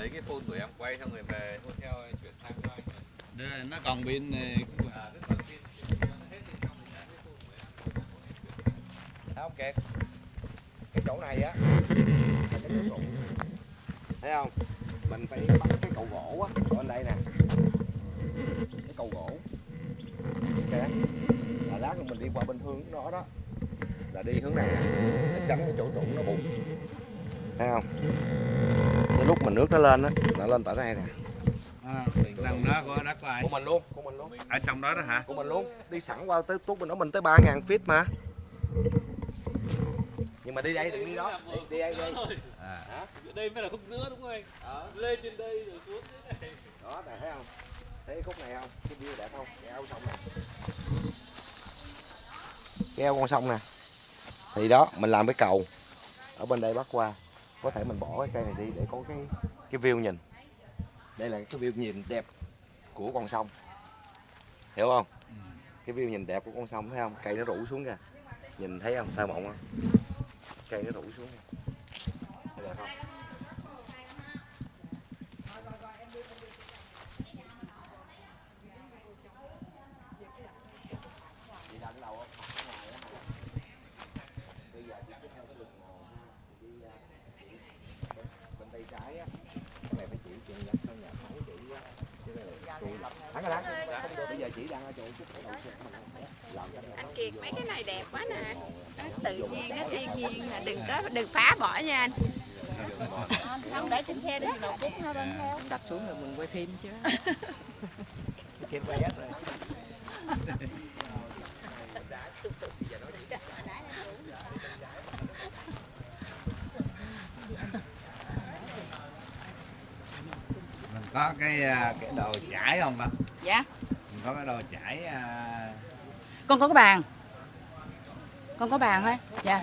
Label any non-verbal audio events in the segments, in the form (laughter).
lấy cái phone của em quay xong rồi về theo chuyển sang cho anh. Đây, nó còn pin này. À pin thấy không kiệt? Cái chỗ này á là cái chỗ trụ thấy không? Mình phải bắt cái cầu gỗ á ở đây nè. Cái cầu gỗ. Ok. Là lát nữa mình đi qua bên hướng đó đó. Là đi hướng này. Nè để tránh cái chỗ trụ nó bùng thấy không lúc mà nước nó lên á nó lên tại đây nè. À, tầng đó của đất của ai? Của mình luôn của mình luôn. Ở trong đó đó hả? Của mình luôn. Đi sẵn qua tới tuốt bên đó mình tới 3.000 feet mà. Nhưng mà đi đây đừng đi đó. Đi, đi đây đi. Đây à. đây mới là khúc giữa đúng không anh? Lên trên đây rồi xuống dưới này đó này thấy không? Thấy khúc này không? Cái view đẹp không? Cái eo sông nè cái eo con sông nè. Thì đó mình làm cái cầu. Ở bên đây bắc qua có thể mình bỏ cái cây này đi để có cái cái view nhìn. Đây là cái view nhìn đẹp của con sông. Hiểu không? Cái view nhìn đẹp của con sông, thấy không? Cây nó rủ xuống kìa. Nhìn thấy không? Thơ mộng không cây nó rủ xuống kìa. Đẹp không Chị đang đâu á? Ở ngoài á hả? Bây giờ chị cứ theo cái đường mòn ha, chị đi ra, chị bên, bên tay trái á, cái này phải chỉ chị nhập theo nhà thắng chị á. Cái này là tụi- Thắng rồi đó. Không được, bây giờ chị đang ở chỗ chút cái đầu xịt mà làm Kiệt mấy cái này đẹp quá nè. Nó tự nhiên nó thiên nhiên là đừng có đừng phá bỏ nha anh. Không để trên xe đi đầu cút nó bên theo. đập xuống rồi mình quay phim chứ. (laughs) Kiếm quay hết rồi. mình có cái à, cái đồ chải không ba dạ. Mình có cái đồ chải à, con có cái bàn con có bàn thôi. Dạ.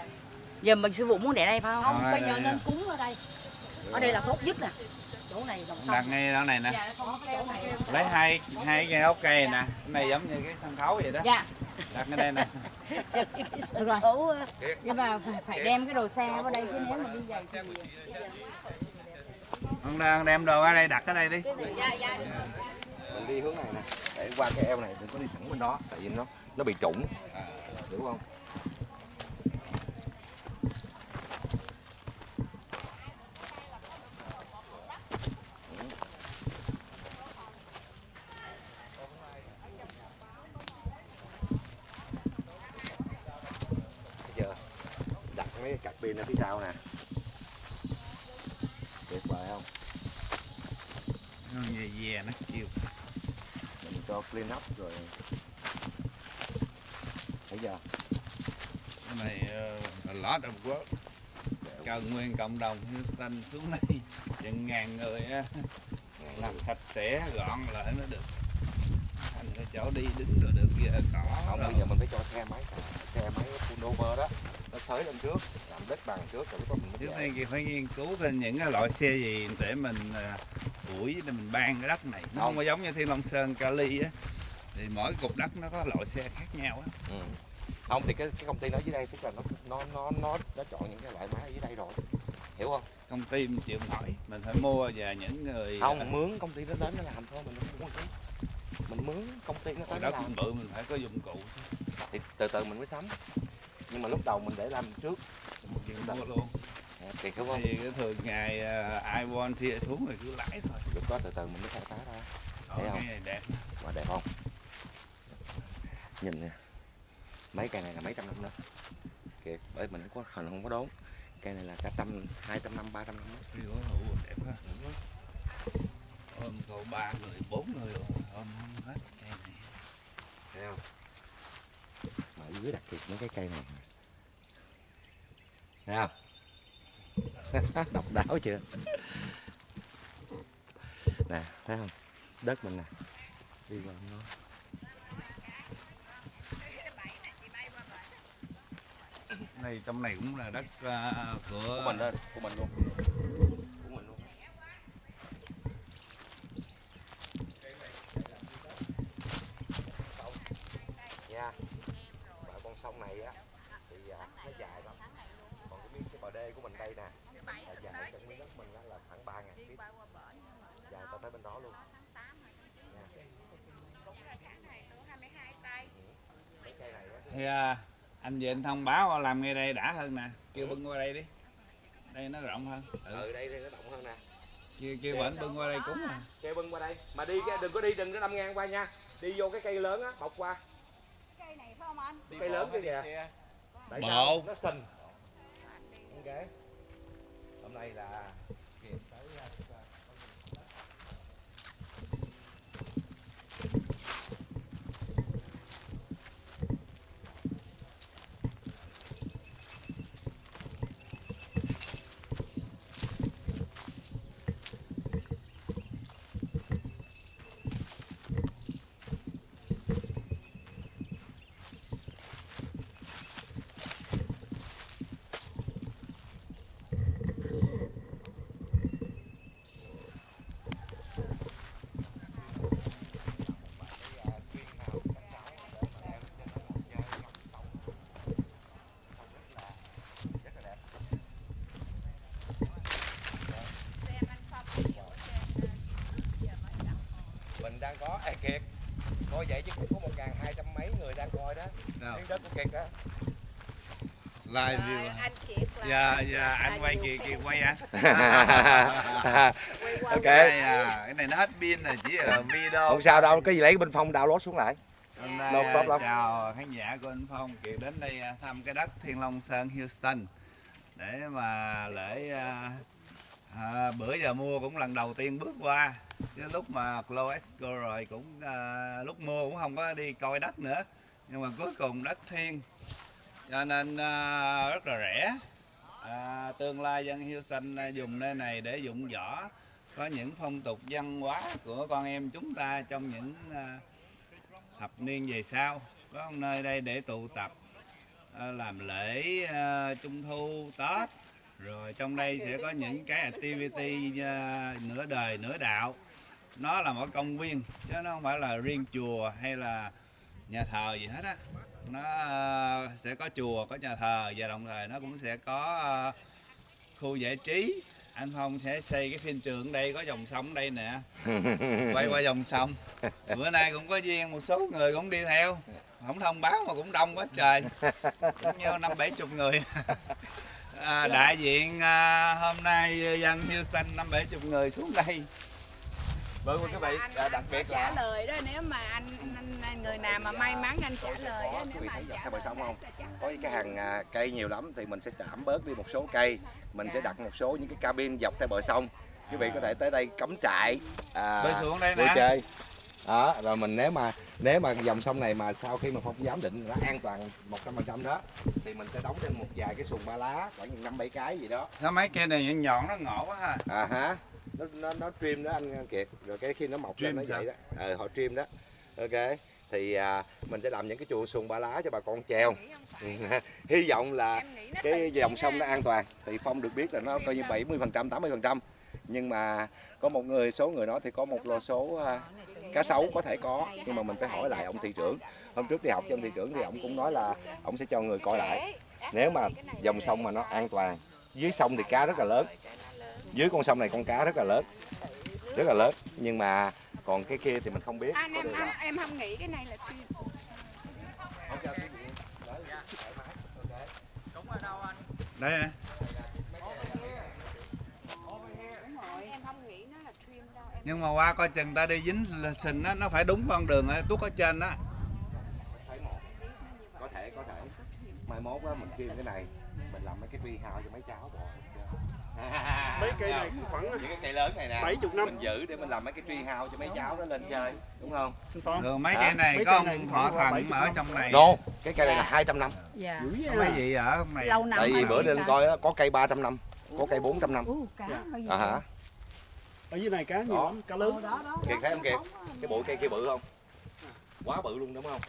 Giờ mình sư phụ muốn để đây phải không? Không bây giờ rồi, nên rồi. cúng ở đây. Ở đây là tốt nhất nè. Chỗ này dòng sông. Đặt ngay đó này nè. Dạ chỗ này. Lấy hai hai cái ốc cây nè. Cái này giống như cái sân khấu vậy đó. Dạ. Đặt ngay đây nè. Được rồi. Nhưng mà phải, phải đem cái đồ xe vào đây chứ nếu mà đi giày thì con đang đem đồ ở đây đặt ở đây đi. Dạ dạ. Mình đi hướng này nè. Để qua cái eo này đừng có đi thẳng bên đó tại vì nó nó bị trũng. Hiểu không Thấy chưa đặt mấy cái cặp pin ở phía sau nè. Tuyệt vời không? Nó về về nó chiều mình cho clean up rồi. Thấy chưa? Cái này uh, lot of work cần nguyên cộng đồng Houston xuống đây. Chừng ngàn người á. Làm sạch sẽ gọn lại nó được. Thành cái chỗ đi đứng rồi được giờ cỏ không bây giờ mình phải cho xe máy xe máy pullover đó nó xới lên trước làm đất bằng trước rồi lúc đó mình trước đây thì phải nghiên cứu thêm những cái loại xe gì để mình à, ủi để mình ban cái đất này. Nó không có giống như thiên long sơn cali á. Thì mỗi cục đất nó có loại xe khác nhau á. Ừ. không thì cái cái công ty nó dưới đây tức là nó nó nó nó nó chọn những cái loại máy ở dưới đây rồi. Hiểu không? Công ty mình chịu nổi. Mình phải mua và những người à, không mướn công ty nó đến nó làm thôi mình không mua mình mướn công ty nó tới đất làm. bự mình phải có dụng cụ. Thì từ từ mình mới sắm nhưng mà lúc đầu mình để làm trước. Mình mua luôn. Nè, thì đúng không thì cái thường ngày à, ai want thia xuống rồi cứ lãi thôi. Lúc đó từ từ mình mới khai phá ra. Thấy không? cái này đẹp mà đẹp không? Nhìn nè. Mấy cây này là mấy trăm năm nữa kìa bởi mình không có hình không có đốn. Cây này là cả trăm hai trăm năm ba trăm năm. Đó. thì có hữu đẹp quá ôm cậu ba người bốn người ôm hết cây này. Thấy không? Mà dưới đặc biệt mấy cái cây này thấy không? (laughs) Độc đáo chưa? Nè thấy không? Đất mình nè. Đi vào nó. Này trong này cũng là đất à, của của mình đó của mình luôn. Của mình luôn nha. Và con sông này á thì à, nó dài lắm còn cái miếng cái bờ đê của mình đây nè là dài trong miếng đất mình á là khoảng ba ngàn feet Rồi tới bên đó luôn. Cái thì à, anh về anh thông báo làm ngay đây đã hơn nè kêu bưng qua đây đi đây nó rộng hơn ừ. ừ đây đây nó rộng hơn nè. kêu kêu bệnh bưng qua đây cúng à Kêu bưng qua đây. Mà đi cái đừng có đi đừng có đâm ngang qua nha. Đi vô cái cây lớn á, bọc qua. cây này phải không anh Cây lớn kia kìa. Tại sao? Nó sình. Ok. Hôm nay là kịp tới à, mình đang có à, kiệt coi vậy chứ cũng có một ngàn hai trăm mấy người đang coi đó Đâu? tiếng đất của kiệt đó live view anh Kiệt là dạ dạ anh quay khi kìa quay anh (laughs) (laughs) Ok. cái này, à, cái này nó hết pin rồi chỉ là video không sao đâu cái gì lấy bên phong download xuống lại. Hôm nay Đâu à, tốt lắm. chào khán giả của anh Phong Kiệt đến đây à, thăm cái đất Thiên Long Sơn Houston. Để mà lễ à, à, bữa giờ mua cũng lần đầu tiên bước qua. Chứ lúc mà Cloesco rồi cũng à, lúc mua cũng không có đi coi đất nữa. Nhưng mà cuối cùng đất thiên cho nên uh, rất là rẻ. À, tương lai dân Houston à, dùng nơi này để dụng võ. Có những phong tục văn hóa của con em chúng ta trong những uh, thập niên về sau. Có một nơi đây để tụ tập uh, làm lễ uh, trung thu tết. Rồi trong đây sẽ có những cái activity uh, nửa đời nửa đạo. Nó là một công viên chứ nó không phải là riêng chùa hay là nhà thờ gì hết á nó à, sẽ có chùa có nhà thờ và đồng thời nó cũng sẽ có à, khu giải trí. Anh Phong sẽ xây cái phim trường đây có dòng sông đây nè. (laughs) Quay qua dòng sông. Bữa nay cũng có duyên một số người cũng đi theo. Không thông báo mà cũng đông quá trời. Cũng như năm bảy chục người. (laughs) À, đại diện à, hôm nay dân Houston năm bảy chục người xuống đây. Vâng quý vị đặc biệt trả là lời đó nếu mà anh, anh, người nào mà may mắn anh trả lời đó nếu mà thấy anh dọc trả theo bờ lời sông không? có cái hàng à, cây nhiều lắm thì mình sẽ giảm bớt đi một số cây. Mình sẽ đặt một số những cái cabin dọc theo bờ sông. Quý vị có thể tới đây cắm trại à, bơi xuống đây vui nè. chơi. Đó rồi mình nếu mà nếu mà dòng sông này mà sau khi mà phong giám định nó an toàn một trăm phần trăm đó thì mình sẽ đóng trên một vài cái xuồng ba lá khoảng năm bảy cái gì đó. Sao mấy cây này nhọn nhọn nó ngộ quá ha? À hả? Nó nó nó trim đó anh kiệt. Rồi cái khi nó mọc lên Trim nó sao? vậy đó. Ờ họ trim đó. Ok thì à, mình sẽ làm những cái chùa xuồng ba lá cho bà con treo hy vọng là cái dòng sông nó an toàn. Thì phong được biết là nó coi như 70 phần trăm 80 phần trăm. Nhưng mà có một người số người nói thì có một lô số à, cá sấu có thể có. Nhưng mà mình phải hỏi lại ông thị trưởng. hôm trước đi học cho ông thị trưởng thì ông cũng nói là ông sẽ cho người coi lại. Nếu mà dòng sông mà nó an toàn dưới sông thì cá rất là lớn. Dưới con sông này con cá rất là lớn. Rất là lớn. Nhưng mà còn cái kia thì mình không biết anh em anh, em không nghĩ cái này là mái. Ok. đây nè đúng rồi em không nghĩ nó là trim đâu em nhưng mà qua coi chừng ta đi dính sình á nó phải đúng con đường á tuốt ở trên á một. có thể có thể mai mốt á mình kêu cái này mình làm mấy cái tree house cho mấy cháu bò (laughs) mấy cây này cũng khoảng những cái cây lớn này nè. 70 năm. mình giữ để mình làm mấy cái tree house cho mấy cháu nó lên chơi đúng không? Thường mấy cây này Mấy có ông là thần 70 ở năm. trong này. No cái cây này là 200 năm. Dạ. có vậy mấy à. gì ở trong này? Lâu năm tại vì bữa lên coi á, có cây 300 năm có cây 400 năm. Nhiêu à hả? Ở dưới này cá nhiều lắm cá lớn. Kiệt thấy không kiệt? Cái bụi cây kia bự không? Quá bự luôn đúng không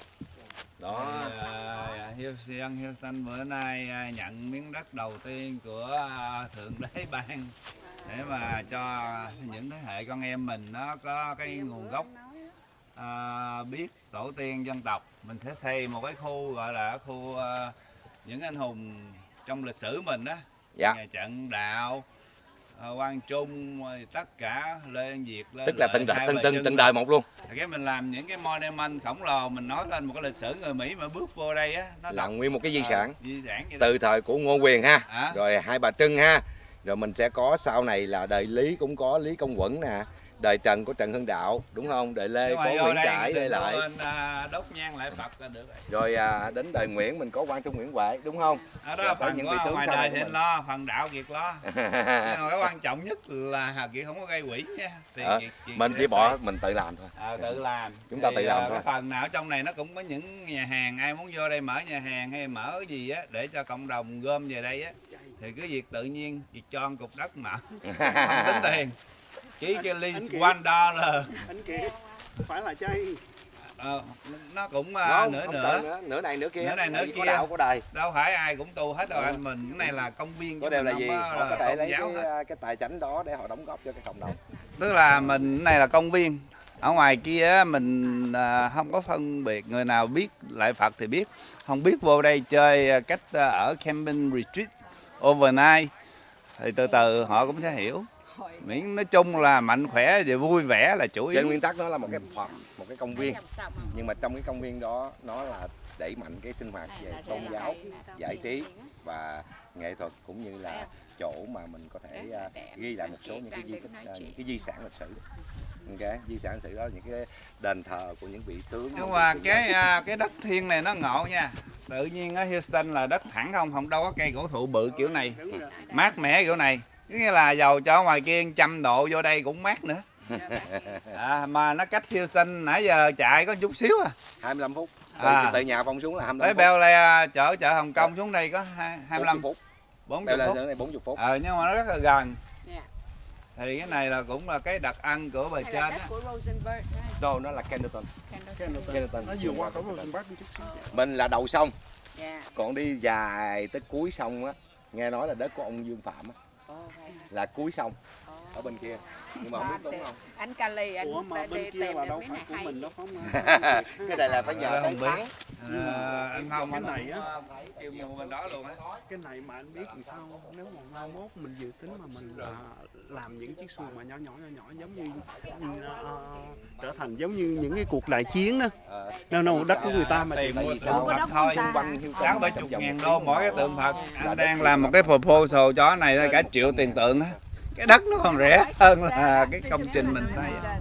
đó. À, Houston, Houston bữa nay à, nhận miếng đất đầu tiên của à, Thượng Đế (laughs) ban để mà cho những thế hệ con em mình nó có cái nguồn gốc à, biết tổ tiên dân tộc. Mình sẽ xây một cái khu gọi là khu à, những anh hùng trong lịch sử mình đó Dạ. nhà trận đạo Quang Trung rồi tất cả Lê An Việt Lê tức là từng đời từng từng từng đời một luôn. Cái mình làm những cái monument khổng lồ mình nói lên một cái lịch sử người Mỹ mà bước vô đây á nó là nguyên một cái di ờ, sản. di sản từ thời của Ngô Quyền ha. Hả? rồi hai bà Trưng ha. Rồi mình sẽ có sau này là đời Lý cũng có Lý Công Quẩn nè đời Trần có Trần Hưng Đạo đúng không? Đời Lê có Nguyễn đây Trãi Lợi quên, à, đốt nhang lại Phật là được rồi. Rồi à, đến đời Nguyễn mình có Quang Trung Nguyễn Huệ đúng không? Ở đó phần những của vị tướng ngoài đời của thì lo phần đạo Kiệt lo. Nhưng (laughs) cái quan trọng nhất là Hà Kiệt không có gây quỷ nha thì Ờ, Kiệt, Kiệt mình chỉ bỏ xây. mình tự làm thôi. Ờ, tự làm. Chúng ta Thì, tự làm ờ, thôi. cái phần nào trong này nó cũng có những nhà hàng ai muốn vô đây mở nhà hàng hay mở cái gì á để cho cộng đồng gom về đây á thì cứ việc tự nhiên việc cho cục đất mở. (laughs) Không tính tiền chỉ cái ly one dollar. Anh kiệt phải là chay. Ờ, nó cũng uh, nửa nửa. nửa này nửa kia. Nửa này, nửa vì có kia. đạo có đời. Đâu phải ai cũng tu hết đâu Ờ. anh mình cái này là công viên có mình là gì? họ có thể lấy cái, hết. à, cái tài chánh đó để họ đóng góp cho cái cộng đồng. Tức là mình cái này là công viên. Ở ngoài kia á, mình à, không có phân biệt người nào biết lại Phật thì biết. Không biết vô đây chơi cách ở camping retreat overnight. Thì từ từ họ cũng sẽ hiểu miễn nói chung là mạnh khỏe và vui vẻ là chủ trên yếu nguyên tắc nó là một cái phòng một cái công viên. Nhưng mà trong cái công viên đó nó là đẩy mạnh cái sinh hoạt về Là tôn giáo giải trí và nghệ thuật cũng như là chỗ mà mình có thể à, ghi lại một số những cái di tích à, những cái di sản lịch sử. Ok di sản lịch sử đó những cái đền thờ của những vị tướng nhưng mà cái à, cái đất thiên này nó ngộ nha. Tự nhiên ở Houston là đất thẳng không? Không đâu có cây cổ thụ bự kiểu này. Mát mẻ kiểu này nghĩa là dầu cho ngoài kia trăm độ vô đây cũng mát nữa. (laughs) À, mà nó cách Houston nãy giờ chạy có chút xíu à. 25 phút. Từ, À. từ nhà phong xuống là 25 tới phút. Bel Air chở chợ Hồng Kông xuống đây có hai- 25 phút. 40 Bel Air phút. xuống đây 40 phút. Ờ nhưng mà nó rất là gần. Dạ. thì cái này là cũng là cái đặc ăn của Hay trên á. đâu nó là Kendleton. Kendall. Kendleton. Nó vừa qua cổng Rosenberg đi chút xíu. Mình là đầu sông. Dạ. còn đi dài tới cuối sông á nghe nói là đất của ông Dương Phạm á? Là cuối xong ở bên kia. Nhưng mà không biết đúng không? anh Cali anh ủa mà bên đi kia tìm là được đâu cái phải của mình vậy? không? (laughs) Cái này là phải nhờ tới biết. thắng. Ờ, anh không cái anh này á. kêu mua bên đó luôn á. Cái này mà anh biết làm sao nếu mà mai mốt mình dự tính mà mình à, làm những chiếc xuồng mà nhỏ nhỏ nhỏ nhỏ giống như, như ờ, trở thành giống như những cái cuộc đại chiến đó. Ờ, đâu đâu đất của người ta mà tìm tại mua tượng? Phật thôi. sáu bảy chục ngàn đô mỗi cái tượng Phật. anh đang làm một cái proposal cho cái này cả triệu tiền tượng á cái đất nó còn rẻ hơn là cái công trình mình xây là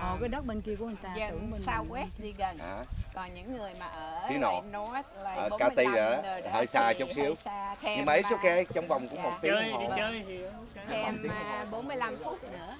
Ờ, cái đất bên kia của người ta tưởng dân bên Southwest đi gần Hả? còn những người mà ở Phía lại nội. North là Ở 45 Cati rồi hơi xa chút xíu. xa, thêm nhưng mà it's mà- ok trong vòng cũng Dạ. một tiếng đồng hồ chơi thì thêm à, 45 phút nữa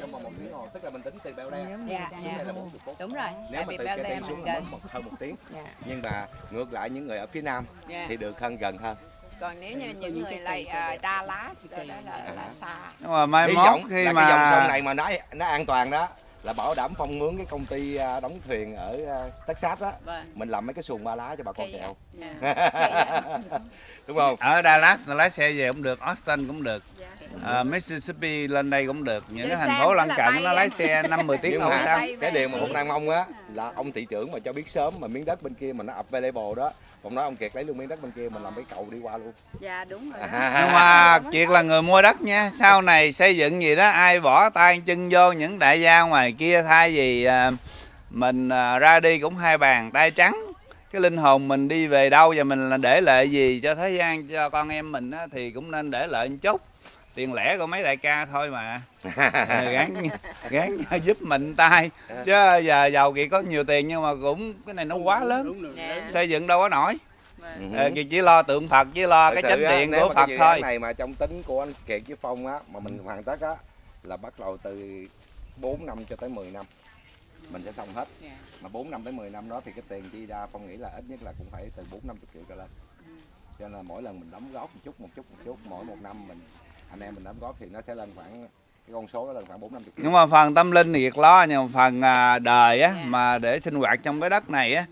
trong vòng một tiếng hồ tức là mình tính từ Bel Air Dạ, xuống dạ. đây là 40 phút đúng rồi nếu tại mà vì từ Cati xuống mình là gần mất một, hơn một tiếng Dạ. nhưng mà ngược lại những người ở phía nam Dạ. thì được hơn gần hơn còn nếu như những người lại à, Dallas rồi đó là, là xa nhưng mà mai hy mốt vọng khi là mà cái dòng sông này mà nó nó an toàn đó là bảo đảm phong mướn cái công ty à, đóng thuyền ở à, Texas đó vâng. Mình làm mấy cái xuồng ba lá cho bà con Kỳ chèo vậy. Dạ. đúng không? Ở Dallas lái xe về cũng được Austin cũng được. Dạ. Ờ, Mississippi lên đây cũng được. Những cái thành phố lân cận nó lái xe năm 10 tiếng mà sao? cái điều mà cũng đang mong á là ông thị trưởng mà cho biết sớm mà miếng đất bên kia mà nó available đó ông nói ông kiệt lấy luôn miếng đất bên kia mình làm cái cầu đi qua luôn. Dạ đúng rồi đó. nhưng mà Kiệt là người mua đất nha. Sau này xây dựng gì đó ai bỏ tay chân vô những đại gia ngoài kia thay vì à, mình à, ra đi cũng hai bàn tay trắng. Cái linh hồn mình đi về đâu và mình là để lại gì cho thế gian cho con em mình á, thì cũng nên để lại một chút tiền lẻ của mấy đại ca thôi mà. (laughs) Ờ, gán gán giúp mình tay. Chứ giờ giàu Kiệt có nhiều tiền nhưng mà cũng cái này nó quá lớn. Dạ. xây dựng đâu có nổi. Vâng. Ờ, Kiệt chỉ lo tượng Phật chỉ lo Thật cái chánh điện của Phật thôi. này mà trong tính của anh Kiệt với Phong á mà mình hoàn tất á là bắt đầu từ 4 năm cho tới 10 năm. Mình sẽ xong hết. Dạ. mà 4 năm tới 10 năm đó thì cái tiền chi ra Phong nghĩ là ít nhất là cũng phải từ 4 50 triệu trở lên. Cho nên là mỗi lần mình đóng góp một chút một chút một chút mỗi một năm mình anh em mình đóng góp thì nó sẽ lên khoảng cái con số đó lên khoảng 4 50 triệu nhưng mà phần tâm linh thì Kiệt lo nhưng mà phần à, đời á Dạ. mà để sinh hoạt trong cái đất này á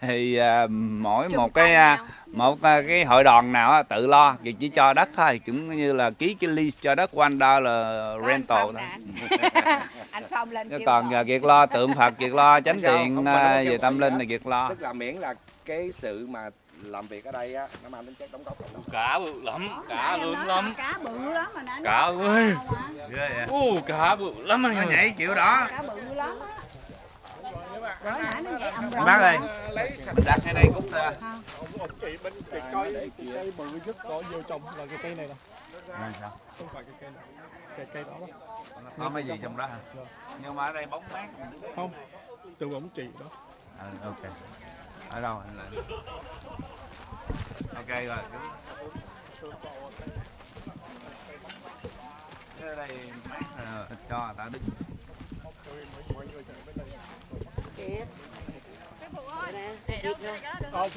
thì à, mỗi Chung một cái à, nhau. một cái hội đoàn nào á, tự lo Kiệt chỉ cho đất thôi cũng như là ký cái lease cho đất one dollar rental thôi anh. (laughs) (laughs) anh Phong lên chứ còn gọi. à, Kiệt lo tượng Phật Kiệt lo (laughs) chánh kêu về tâm linh thì Kiệt lo tức là miễn là cái sự mà làm việc ở đây á nó mang tính chất đóng góp cộng Cá bự lắm, cá lớn lắm. cá bự lắm mà nãy Cá ơi. Ghê vậy? Ồ, cá bự lắm anh Nó nhảy kiểu đó. cá bự lắm á Bác ơi, mình đặt cái đây cút ra. chị bên chị coi cái cây bự nhất có vô trồng là cái cây này nè Này sao? không phải cái cây này cái cây đó đó Có mấy gì trong đó hả? Nhưng mà ở đây bóng mát. không từ ổng chị đó À, ok. Ở đâu anh lại? Ok rồi. Cái đây mát là cho người ta đứng. ờ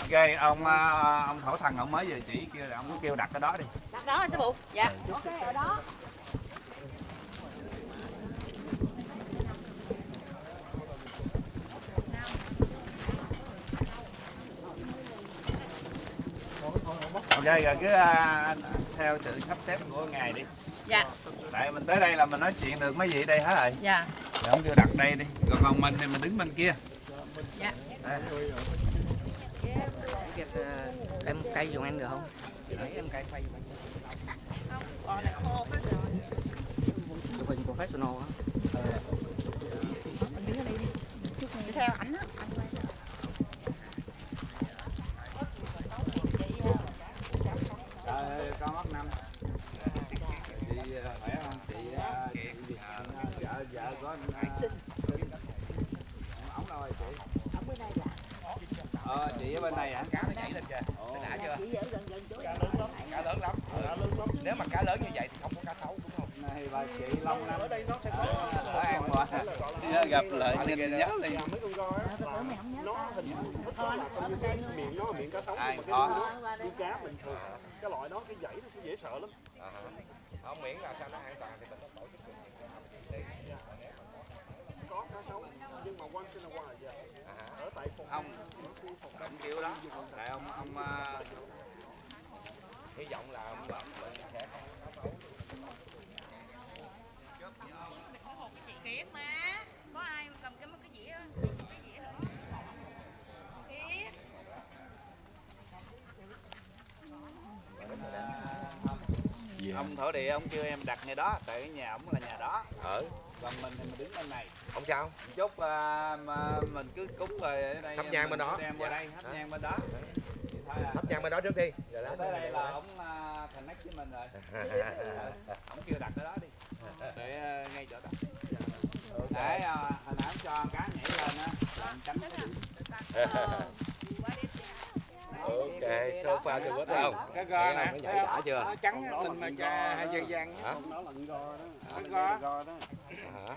Ok, ông à, ông thổ thần ông mới về chỉ kia là ông kêu đặt cái đó đi. đặt đó anh sư phụ dạ ok ở đó Ok rồi cứ à, theo sự sắp xếp của ngài đi. dạ Tại mình tới đây là mình nói chuyện được mấy vị đây hết rồi. dạ Rồi ông kêu đặt đây đi. Còn còn mình thì mình đứng bên kia. Dạ. Đây. em cây dùng em được không? Chị thấy em cây quay chụp hình professional á. đi theo ảnh á Rồi, con năm. Chị khỏe không? Chị chị vợ vợ có anh sinh. Ổng đâu rồi chị? ở bên đây Ờ, chị ở bên này hả? Cá nó nhảy lên kìa. đã chưa ở cá lớn lắm cá lớn lắm nếu mà cá lớn như vậy thì không có cá sấu đúng không Này bà chị lâu Năm. ở đây nó sẽ có Ở An Hòa. Gặp lại nhìn nhớ liền. mấy con coi nó hình thức là như cái miệng nó miệng cá sấu Ai mà cái có. cá bình thường cái loại đó cái dãy nó cũng dễ sợ lắm. Không miễn là sao nó an toàn thì mình có tổ chức có cá sấu nhưng mà once in a while dạ. ở tại phòng. Ông ông kêu đó. Tại ông ông ờ, hy vọng là mình sẽ kiệt mà có ai cầm cái cái dĩa cái dĩa nữa kiệt ông thổ địa ông kêu em đặt ngay đó tại cái nhà ông là nhà đó. Ở còn mình thì mình đứng bên này. Không sao? Chút à, mà mình cứ cúng rồi ở đây Thắp nhang bên đó. đem qua đây thắp Dạ. nhang bên đó. Thôi à. thắp nhang bên đó trước đi. Rồi Tới lát đây là ông à, connect với mình rồi. (laughs) Ông kêu đặt cái đó đi. Để à, ngay chỗ đó. Để à, hồi nãy ông cho cá nhảy lên á là ông tránh cái (laughs) ok sofa cho quá không Cái Thấy không? nó nhảy đã chưa? Nó trắng mình mà cha hai dây vàng. hả? Nó là go đó. Nó go. go đó. Hả?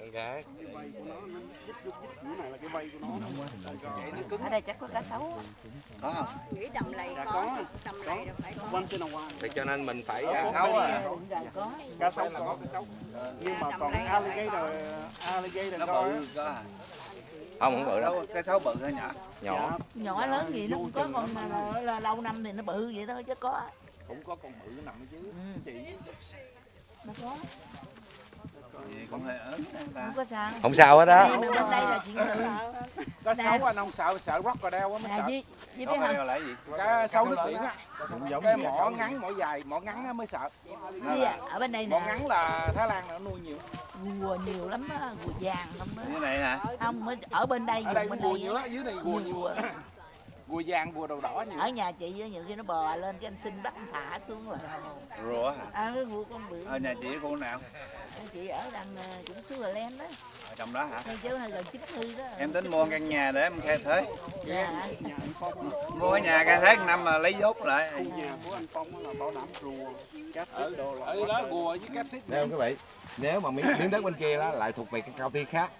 Ok cái vây của nó nó dít dít dít cái này là cái vây của nó. Vậy nó cứng. ở đây chắc có cá sấu có không? Nghĩ đầm lầy Dạ, có có. đầm lầy phải có. Thì cho nên mình phải cá à, sấu à? Có. Cá sấu có nhưng mà còn alligator alligator nó go bự có à không không bự đâu cái sấu bự hay nhỏ. Nhỏ. Dạ, nhỏ lớn gì nó cũng có con mà là lâu năm thì nó bự vậy thôi chứ có. Cũng có con bự nằm ở chứ. Chị. Nó có gì cũng hơi ớn ta không sao không sao hết đó Nhưng mà bên đây là chuyện thường có xấu anh không sợ sợ crocodile quá mới nè sợ. có biết cái không? là gì? Cá sấu nước biển á. giống Cái mỏ ngắn mỏ dài, mỏ ngắn á mới sợ. với à, ở bên đây Mỏ nè. ngắn là Thái Lan nó nuôi nhiều. gùa nhiều lắm á gùa vàng không đó như này hả? Không mới ở bên đây Ở đây gùa đây nhiều á, dưới này gùa nhiều Gùa vàng, gùa đầu đỏ nhiều. ở nhà chị nhiều khi nó bò lên cái anh xin bắt anh thả xuống là rùa hả? À cái gùa con bự ở nhà chị cô nào? Chị ở đằng ờ, cũng Sugarland đó. Ở trong đó hả? Ngay chỗ hay gần chín thư đó. Em tính mua căn nhà để em khai thuế. Dạ. Nhà anh Phong á, mua cái nhà khai một năm mà lấy vốn lại. Nhà của anh Phong là bảo đảm rùa cá thịt đồ là Ở đó gùa với cá thích. Nè quý vị nếu mà miếng, đất bên kia đó lại thuộc về cái cao ti khác.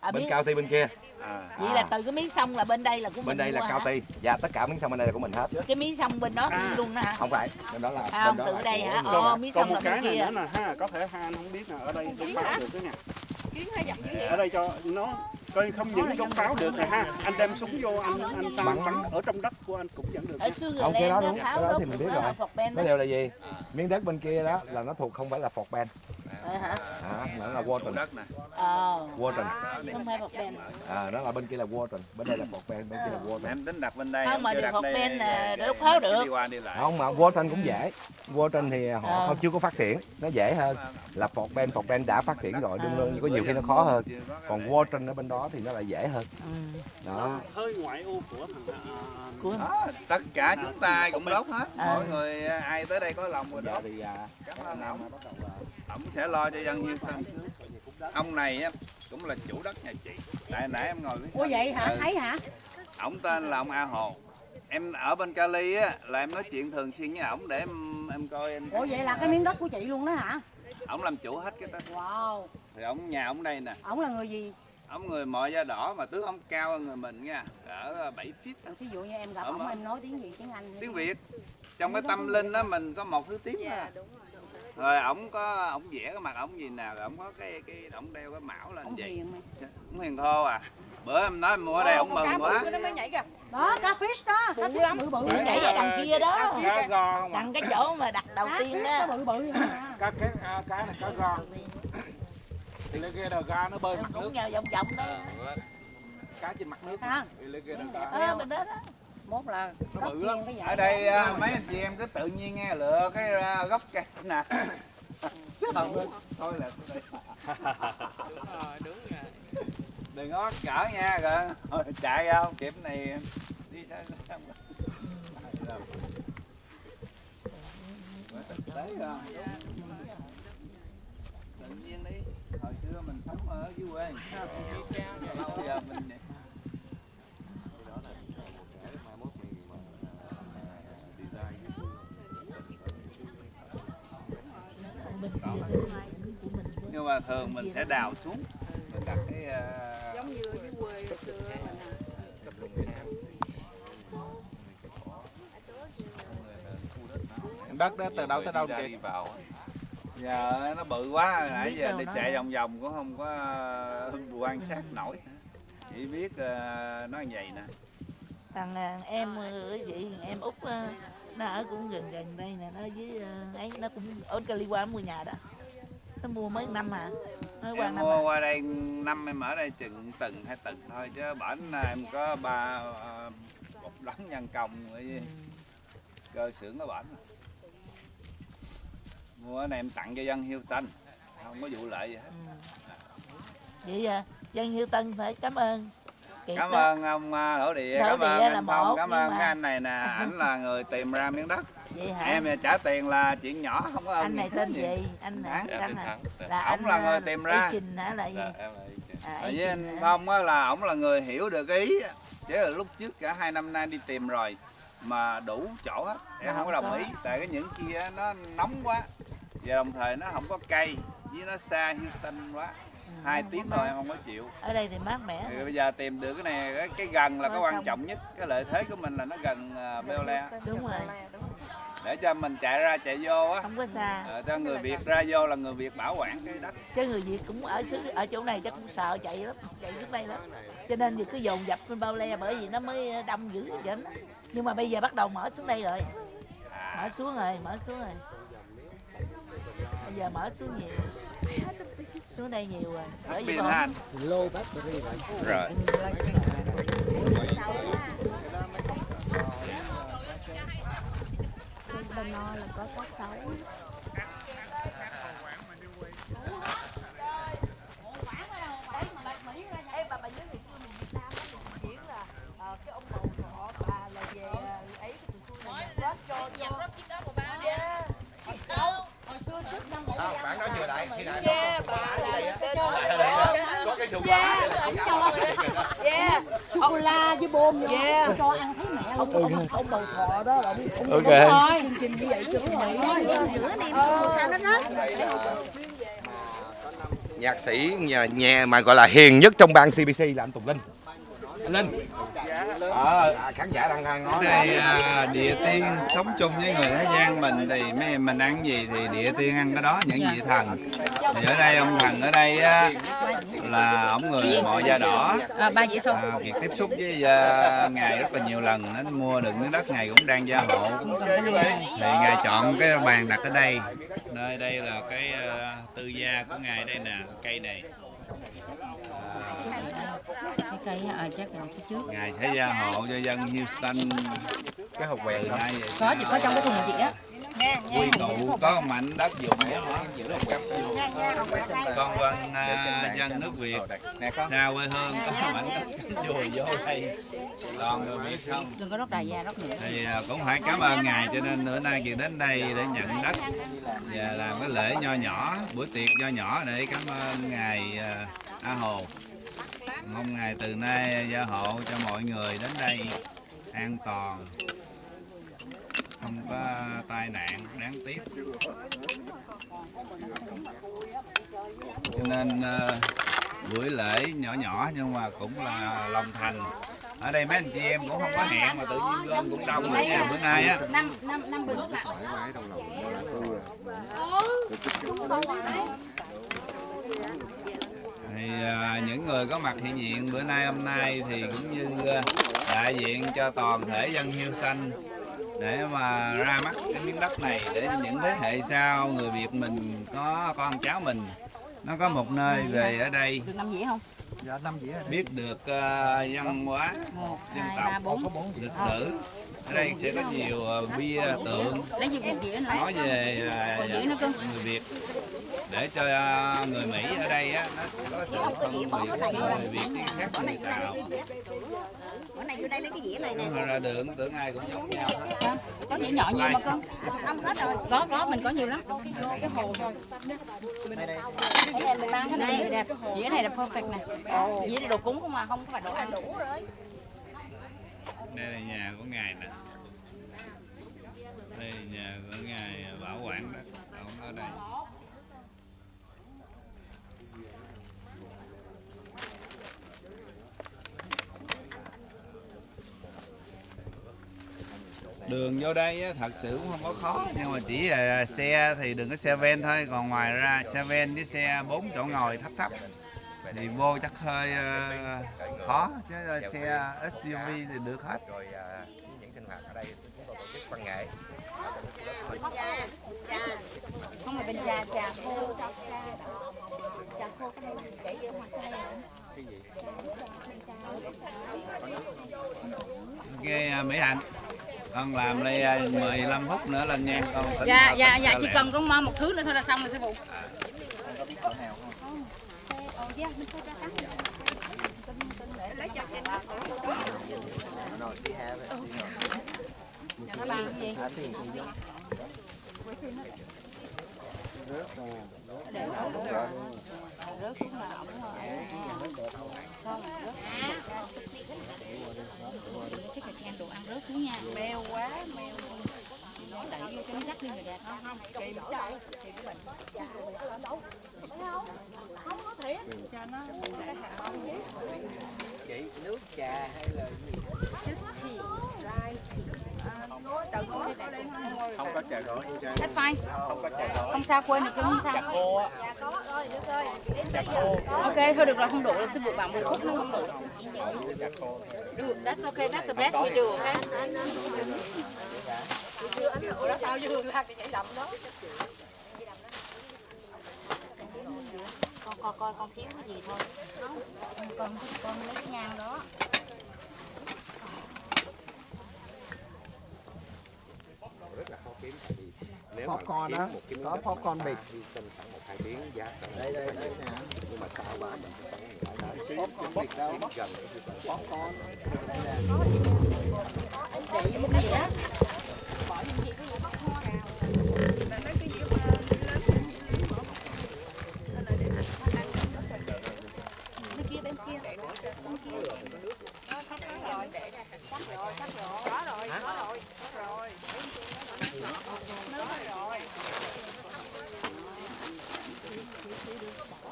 À, bên biết, cao ti bên kia à. Vậy là từ cái mí sông là bên đây là của mình bên đây là cao hả? ti. Và tất cả miếng sông bên đây là của mình hết. Cái mí sông bên đó À. luôn đó hả? Không phải bên đó là À, không, bên đó từ là đây hả? mí còn sông một là cái bên này kia. nữa nè ha có thể hai anh không biết nè ở đây đánh báo được cái nè. Chuyến hai dặm chứ ở đây cho nó coi không những chống pháo được nè ha. anh đem súng vô anh anh sang Bắn. bắn ở trong đất của anh cũng vẫn được ở nha. Không, cái đó đúng, cái đó thì mình biết rồi. là nó đều là gì? Miếng đất bên kia đó là nó thuộc không phải là Fort Ben Vậy hả? à, nó là Walton. Đất nè. Ờ. Walton. Không phải bọc đèn. à, đó là bên kia là Walton. Bên đây là Fort Ben bên kia là Walton. Em tính đặt bên đây Không, mà đi đây Ben là để- lúc tháo để được. đi qua đi lại. Không mà Walton cũng dễ. Walton thì họ Ờ. không chưa có phát triển nó dễ hơn. Là Fort Ben Fort Ben đã phát triển rồi đương nhiên có nhiều khi nó khó hơn. Còn Walton ở bên đó thì nó lại dễ hơn. Ừ. đó. Hơi ngoại ô của thằng à, đó, tất cả chúng ta cũng đốt hết. À. mọi người ai tới đây có lòng rồi đốt. à, cảm ơn ổng ổng sẽ lo cho dân Houston ông này á cũng là chủ đất nhà chị tại nãy em ngồi với Ủa vậy hả? Ừ. Thấy hả? ổng tên là ông A Hồ em ở bên Cali á là em nói chuyện thường xuyên với ổng để em em coi anh Ủa vậy là cái miếng đất của chị luôn đó hả? ổng làm chủ hết cái đó Wow. thì ổng nhà ổng đây nè Ổng là người gì? ổng người mọi da đỏ mà tướng ổng cao hơn người mình nha ở 7 feet á. Ví dụ như em gặp ổng mà. em nói tiếng gì tiếng Anh. tiếng Việt trong cái tâm linh á mình có một thứ tiếng dạ thôi rồi ổng có ổng vẽ cái mặt ổng gì nào rồi ổng có cái cái ổng đeo cái mão lên vậy mày. ổng hiền thô à bữa em nói em mua ở đây ổng mừng quá nó mới nhảy kìa Đó, cá fish đó. Cá fish bự bự. Nhảy về đằng kia đó. cá go không à Đằng cái chỗ mà đặt đầu Cá tiên đó. bự bự cá cái à, cá này cá go alligator ga nó bơi mặt nước Cũng nhờ vòng vòng đó. cá trên mặt nước Ha? alligator Đẹp ga Ờ, bên đó đó. Mốt là Nó bự lắm. cái ở đây à, mấy anh chị em cứ tự nhiên nghe lựa cái à, gốc cây nè. Không thôi là đừng có cỡ nha rồi chạy không kịp này đi sao sao tế không tự nhiên đi. Hồi xưa mình sống ở dưới quê lâu giờ mình nhưng mà thường mình sẽ đào xuống. Mình đặt cái à, giống như ở dưới quê xưa mình đất đó từ đâu tới đâu chị giờ nó bự quá. Nãy giờ đi chạy vòng vòng cũng không có ờ, quan sát nổi. Chỉ biết ờ, nó như vậy nè. Thằng em vậy em út nó ở cũng gần gần đây nè. Nó với ấy nó cũng ở Cali qua mua nhà đó nó mua mấy năm à? Mới qua em năm mua à. qua đây năm em ở đây chừng từng hai từng thôi chứ bển em có ba ờ, một đống nhân công với cơ xưởng nó bển. Mua này em tặng cho dân Houston không có vụ lợi gì hết. Ừ. vậy à, dân Hiếu Tân phải cảm ơn Kiệt cảm ơn ông ờ, hữu địa Hữu cảm ơn anh phong cảm ơn mà- cái anh này nè ảnh là người tìm ra miếng đất vậy hả? Em trả tiền là chuyện nhỏ không có ơn anh này gì tên hết gì? Anh Thắng. hả? Thắng hả? Là Ổng là người à, tìm ra. Trình hả? Là gì? À, Tại Ý với Trình anh? Phong á là ổng là người hiểu được ý á. chứ là lúc trước cả hai năm nay đi tìm rồi mà đủ chỗ hết em không có đồng ý. Tại cái những kia nó nóng quá. Và đồng thời nó không có cây với nó xa Houston quá. Ừ, hai tiếng thôi em không có chịu. Ở đây thì mát mẻ. Thì bây giờ tìm được cái này cái, cái gần là Có cái quan trọng nhất. Cái lợi thế của mình là nó gần uh, Bel đúng rồi để cho mình chạy ra chạy vô á không có xa ờ, cho người Việt ra vô là người Việt bảo quản cái đất chứ người Việt cũng ở xứ ở chỗ này chắc cũng sợ chạy lắm chạy trước đây lắm cho nên giờ cứ dồn dập bên bao le bởi vì nó mới đông dữ vậy đó. nhưng mà bây giờ bắt đầu mở xuống đây rồi mở xuống rồi mở xuống rồi bây giờ mở xuống nhiều xuống đây nhiều rồi bởi vì pin còn Lô battery vậy. rồi bên no là có cá sấu Ê, bà bà nhớ ngày xưa mình Việt Nam á, mình diễn là ờ, cái ông bầu họ bà là về ờ, ấy cái tụi tôi là nhạc rock cho cho Yeah. Hồi xưa trước năm bảy không bạn nói chưa đại? khi đại. Yeah, bà. là tên sùng ổng cho Yeah. sô cô la với bom vô. Yeah. cho ăn thấy mẹ luôn ông, ông bầu thọ đó là ông, ông Ok. đúng rồi. Chương trình như vậy chứ rồi sao nó rớt nhạc sĩ nhà, nhà mà gọi là hiền nhất trong ban CBC là anh Tùng Linh Linh. Ờ à, khán giả đang đang nói đây à, địa tiên sống chung với người thế gian mình thì mấy mình ăn gì thì địa tiên ăn cái đó những vị thần. Thì ở đây ông thần ở đây á, là ông người mọi da đỏ. À, ba à, Kiệt tiếp xúc với à, ngài rất là nhiều lần nên mua được miếng đất này cũng đang gia hộ. Thì ngài chọn cái bàn đặt ở đây. Nơi đây là cái à, tư gia của ngài đây nè cây này cây à, chắc là cái trước. Ngài sẽ gia hộ cho dân Houston. Cái hộp quẹt đó về có chỉ có trong cái thùng này chị á. Quy tụ có mảnh đất dùng để con vân à, dân nước Việt. xa quê hương có mảnh đất chùa vô đây. Còn người Việt không? Đừng có rót đầy ra rót nữa thì à, cũng phải cảm ơn ngài cho nên bữa nay kiệt đến đây để nhận đất và làm cái lễ nho nhỏ bữa tiệc nho nhỏ để cảm ơn ngài à, A Hồ mong ngài từ nay gia hộ cho mọi người đến đây an toàn không có tai nạn đáng tiếc. Cho nên ờ, buổi lễ nhỏ nhỏ nhưng mà cũng là lòng thành. Ở đây mấy anh chị em cũng không có hẹn mà tự nhiên lên cũng đông nữa nha bữa nay á. Năm năm năm bình là thì à, những người có mặt hiện diện bữa nay hôm nay thì cũng như à, đại diện cho toàn thể dân Houston để mà ra mắt cái miếng đất này để những thế hệ sau người Việt mình có con cháu mình nó có một nơi về ở đây. Được năm dĩa không? Biết được à, văn hóa một dân tộc bốn. Lịch sử. Ở đây sẽ có nhiều à, bia tượng. dĩa nói về dĩa người Việt. Để cho người Mỹ ở đây á nó có sự phân biệt người Việt với khác người Tàu. bữa nay vô đây lấy cái dĩa này nè. Nó ra đường tưởng ai cũng giống nhau hết. Có dĩa nhỏ nhiều mà cưng ông hết rồi. Có có mình có nhiều lắm. Cái hồ thôi. Cái này mình mang cái này đẹp. Dĩa này là perfect này dĩa này đồ cúng không mà không phải đồ ăn. Đủ rồi. Đây là nhà của ngài nè. Đây là nhà của ngài bảo quản đó. Ông ở đây. Đường vô đây á, thật sự cũng không có khó. Nhưng mà chỉ là xe thì đừng có xe ven thôi. Còn ngoài ra xe ven với xe bốn chỗ ngồi thấp thấp thì vô chắc hơi ờ, khó chứ xe SUV thì được hết. Rồi à, những sinh hoạt ở đây chúng tôi tổ chức văn nghệ không phải bên trà trà khô trà khô cái này chảy vô ngoài xe ok à, Mỹ Hạnh. Con làm đây à, 15 phút nữa lên nha con dạ dạ dạ chỉ cần có mo- một thứ nữa thôi là xong rồi sư phụ nó bằng cái gì để nó rớt xuống là ổng không rớt chắc là chan đồ vô cho nó chị nước trà hay là không. có trà gói That's fine. không có trà gói Không sao quên được không trà sao. khô á. Trà khô. Ok, thôi được rồi không đủ rồi sư phụ bảo 10 phút nữa không đủ. trà khô. Được, that's okay, that's the best we do, okay? Con coi coi con thiếu cái gì thôi. Con con lấy cái nhang đó. rất là khó kiếm tại vì nếu mà Popcorn kiếm đó, một cái có ta bịt. đi trong khoảng một hai tiếng giá đây đây đây nhưng mà cao quá mình phải kiếm Popcorn bịt đâu? gần để chúng ta Popcorn. Để vô cái sắp rồi sắp rồi sắp rồi có rồi có rồi có rồi nước rồi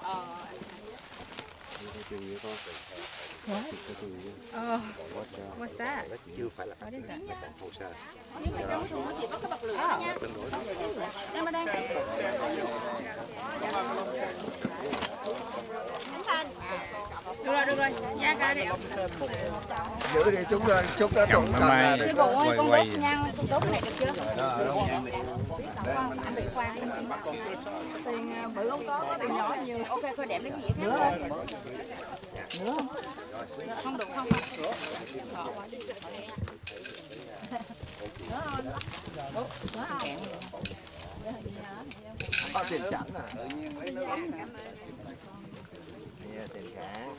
ờ Ờ. What's that? Chưa phải là What is that? Nhưng mà trong thùng nó chỉ có cái bật lửa nha. Em ở đây. Khánh Thanh. Được rồi, được rồi. Nha ca đi. giữ đi chút rồi chút đó Cầm tụng mai sư phụ ơi con đốt nhang con đốt cái này được chưa? Anh bị khoan đi. Tiền à, bự không có tiền nhỏ nhiều. Ok thôi đem cái gì khác thôi. Nữa không được không có tiền chẳng à Nè, tiền cản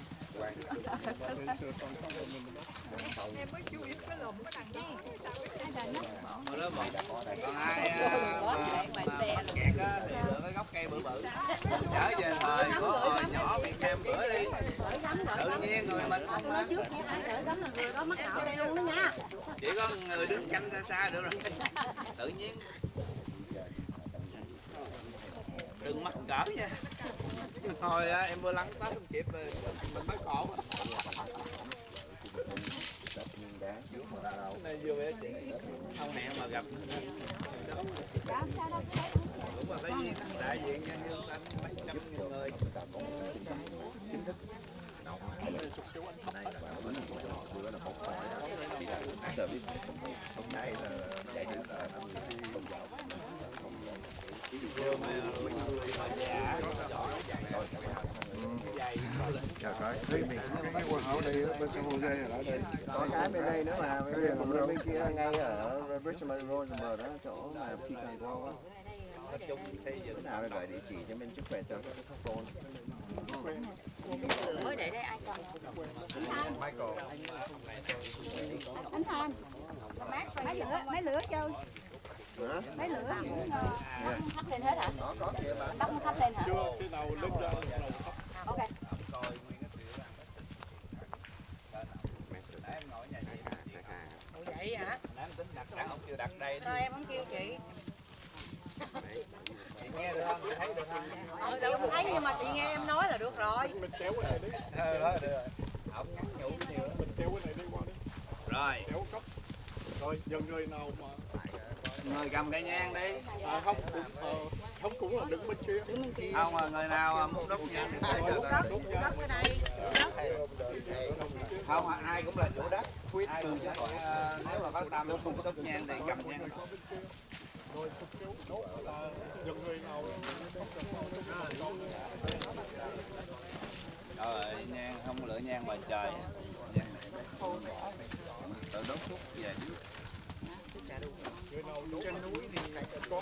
còn ai mà mà kẹt á thì lựa cái gốc cây bự bự trở về thời của hồi nhỏ bị kem bữa đi tự nhiên người mình không á chỉ có người đứng canh xa xa được rồi tự nhiên đừng mắc cỡ nha. Thôi á, em vừa lăn tới không kịp rồi. Mình mới khổ này vừa về chị. Không hẹn mà gặp đúng mà phải nhiên đại diện nhân dân anh mấy trăm nghìn người. Chính thức hôm nay là đại diện là ông Trời ơi, thấy mình cái quần áo đây bên San Jose ở đây. Có cái bên đây nữa mà, bên kia ngay ở Richmond Rosenberg đó, chỗ mà Pecan Grove á. Cái nào gọi địa chỉ cho bên chút về cho saxophone. mới để đây ai cầm? Anh Thanh mấy lửa mấy lửa chơi Hả? mấy lửa thắp lên hết hả? Bắt nó thắp lên hả? Ok Vậy hả? Đáng tính đặt đặt đây Thôi em không kêu chị. chị nghe được không? Chị thấy được không? Ờ, đâu không thấy nhưng mà chị nghe em nói là được rồi. ờ đó được rồi. Ổng nhắn nhủ nhiều mình kéo cái này đi qua đi. Rồi. Kéo cấp rồi giờ người nào mà người cầm cây nhang đi. À, không cũng ờ, không cũng là đứng bên kia. Không mà người nào à, muốn đốt nhang thì đốt nhang. Cái này không ai cũng là chủ đất. Ai cũng có thể, ờ, nếu mà có tâm không tốt nhang thì cầm nhang rồi nhang không lựa nhang ngoài trời. Nhang này. Tự đốt thuốc về. Trước người nào đốt trên núi thì có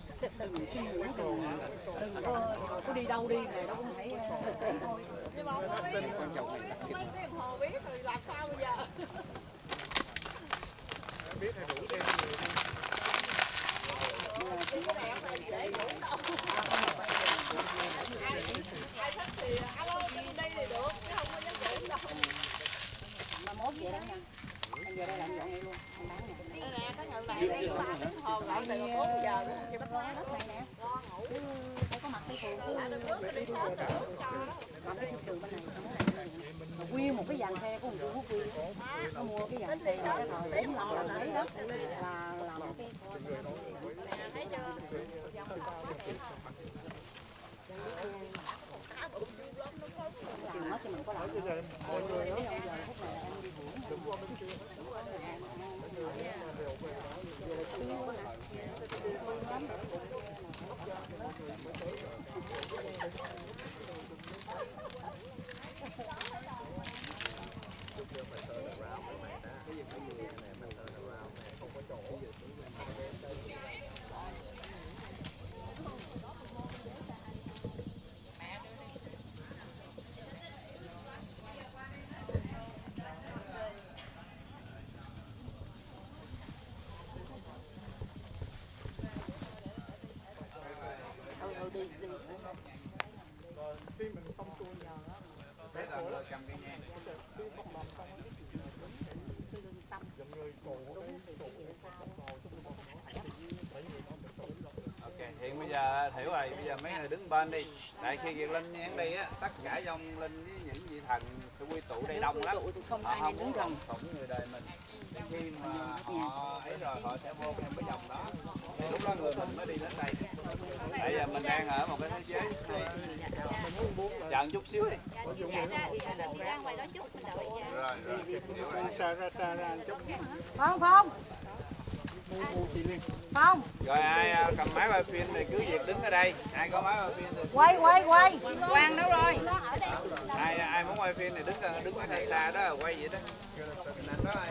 đừng suy nghĩ đừng đừng có, đi đâu đi này đâu cũng phải biết thì làm sao giờ biết hay đủ thêm mà mốt về đó nha anh về đây làm dọn vậy luôn anh bán nè hồ gọi từ 4 giờ luôn. đất này nè cứ phải có mặt cái phường cứ đi đi vô còn cái trường bên này mà nguyên một cái dàn xe của một chủ quốc viên nó mua cái dàn xe này cái thời 45 lần đấy đó là làm cái chừng mất cho mình có làm hiểu rồi, bây giờ mấy người đứng bên đi. Tại khi Việt Linh nhắn đi á, tất cả dòng linh với những vị thần sẽ quy tụ đây đông lắm. không Họ không muốn thông phụng người đời mình. Khi mà họ ấy rồi họ sẽ vô theo cái dòng đó. Thì lúc đó người mình mới đi đến đây. Bây giờ mình đang ở một cái thế giới một chút xíu đi. Chạy ra đi ra ngoài đó chút mình đợi nha. Rồi, rồi. đi xa ra xa ra chút ngu ngu chị Liên phong Rồi ai à, cầm máy quay phim thì cứ việc đứng ở đây. Ai có máy quay phim thì quay quay quay Quang đâu rồi? ai ai muốn quay phim thì đứng đứng ở xa xa đó quay vậy đó. Ảnh đó ơi.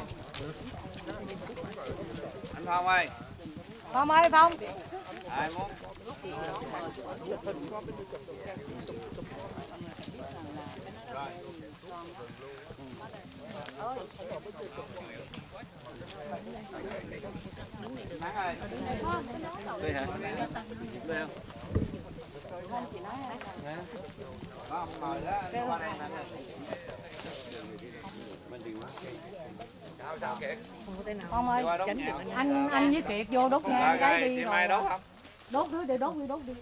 Anh Phong ơi, phong ơi phong ai muốn Thắng ơi. đây hả đây không Có ông mời đó, anh qua đây anh ơi. Sao sao nhạc. anh anh với kiệt vô đốt nhang cái đi rồi Mai đốt không? đốt đứa đi đốt đi đốt đi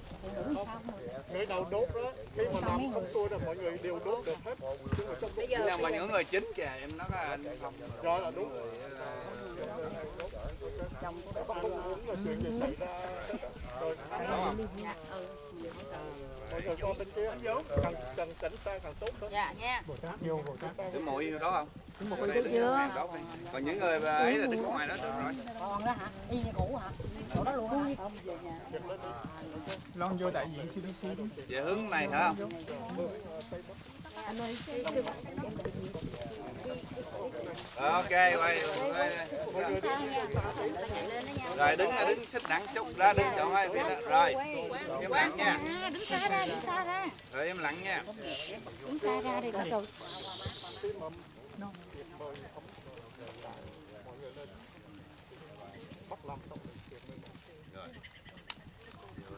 người nào đốt đó khi mà làm xong xuôi là mọi người đều đốt được hết Nhưng mà những người chính kìa, em nói là anh không. rồi là đúng không muốn là chuyện gì xảy ra rồi mọi người coi bên kia càng càng tránh xa càng tốt hơn Dạ nha. Cái mũi đó không? Cái mũi chưa? Còn những người ấy là đứng ngoài đó được rồi. còn đó hả y như cũ hả chỗ đó luôn hả lon vô đại diện CBC Về hướng này hả không? Ok, quay. Rồi đứng đứng xích nặng chút ra đứng chỗ hai phía. Rồi. em lặng nha. Đứng xa ra, đứng xa ra. Rồi em lặng nha. Đứng xa ra đi rồi. Rồi.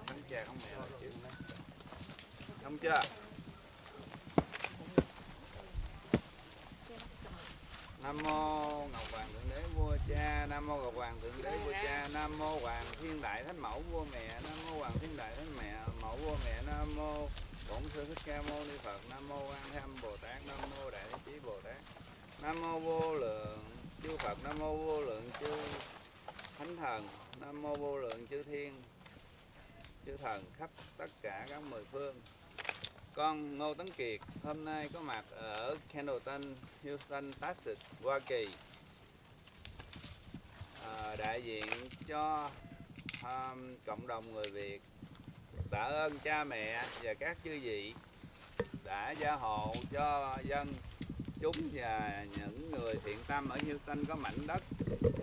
Thánh cha không mẹ chứ. Không chưa? Nam mô Ngọc Hoàng Thượng Đế Vua Cha, Nam mô Ngọc Hoàng Thượng Đế Vua Cha, Nam mô Hoàng Thiên Đại Thánh Mẫu Vua Mẹ, Nam mô Hoàng Thiên Đại Thánh Mẹ, Mẫu Vua Mẹ, Nam mô Bổn Sư Thích Ca Mâu Ni Phật, Nam mô Quan Thế Âm Bồ Tát, Nam mô Đại Thế Chí Bồ Tát, Nam mô Vô Lượng Chư Phật, Nam mô Vô Lượng Chư Thánh Thần, Nam mô Vô Lượng Chư Thiên, Chư Thần khắp tất cả các mười phương. Con Ngô Tấn Kiệt hôm nay có mặt ở Candleton, Houston, Texas, Hoa Kỳ. À, đại diện cho um, cộng đồng người Việt tạ ơn cha mẹ và các chư vị đã gia hộ cho dân chúng và những người thiện tâm ở Houston có mảnh đất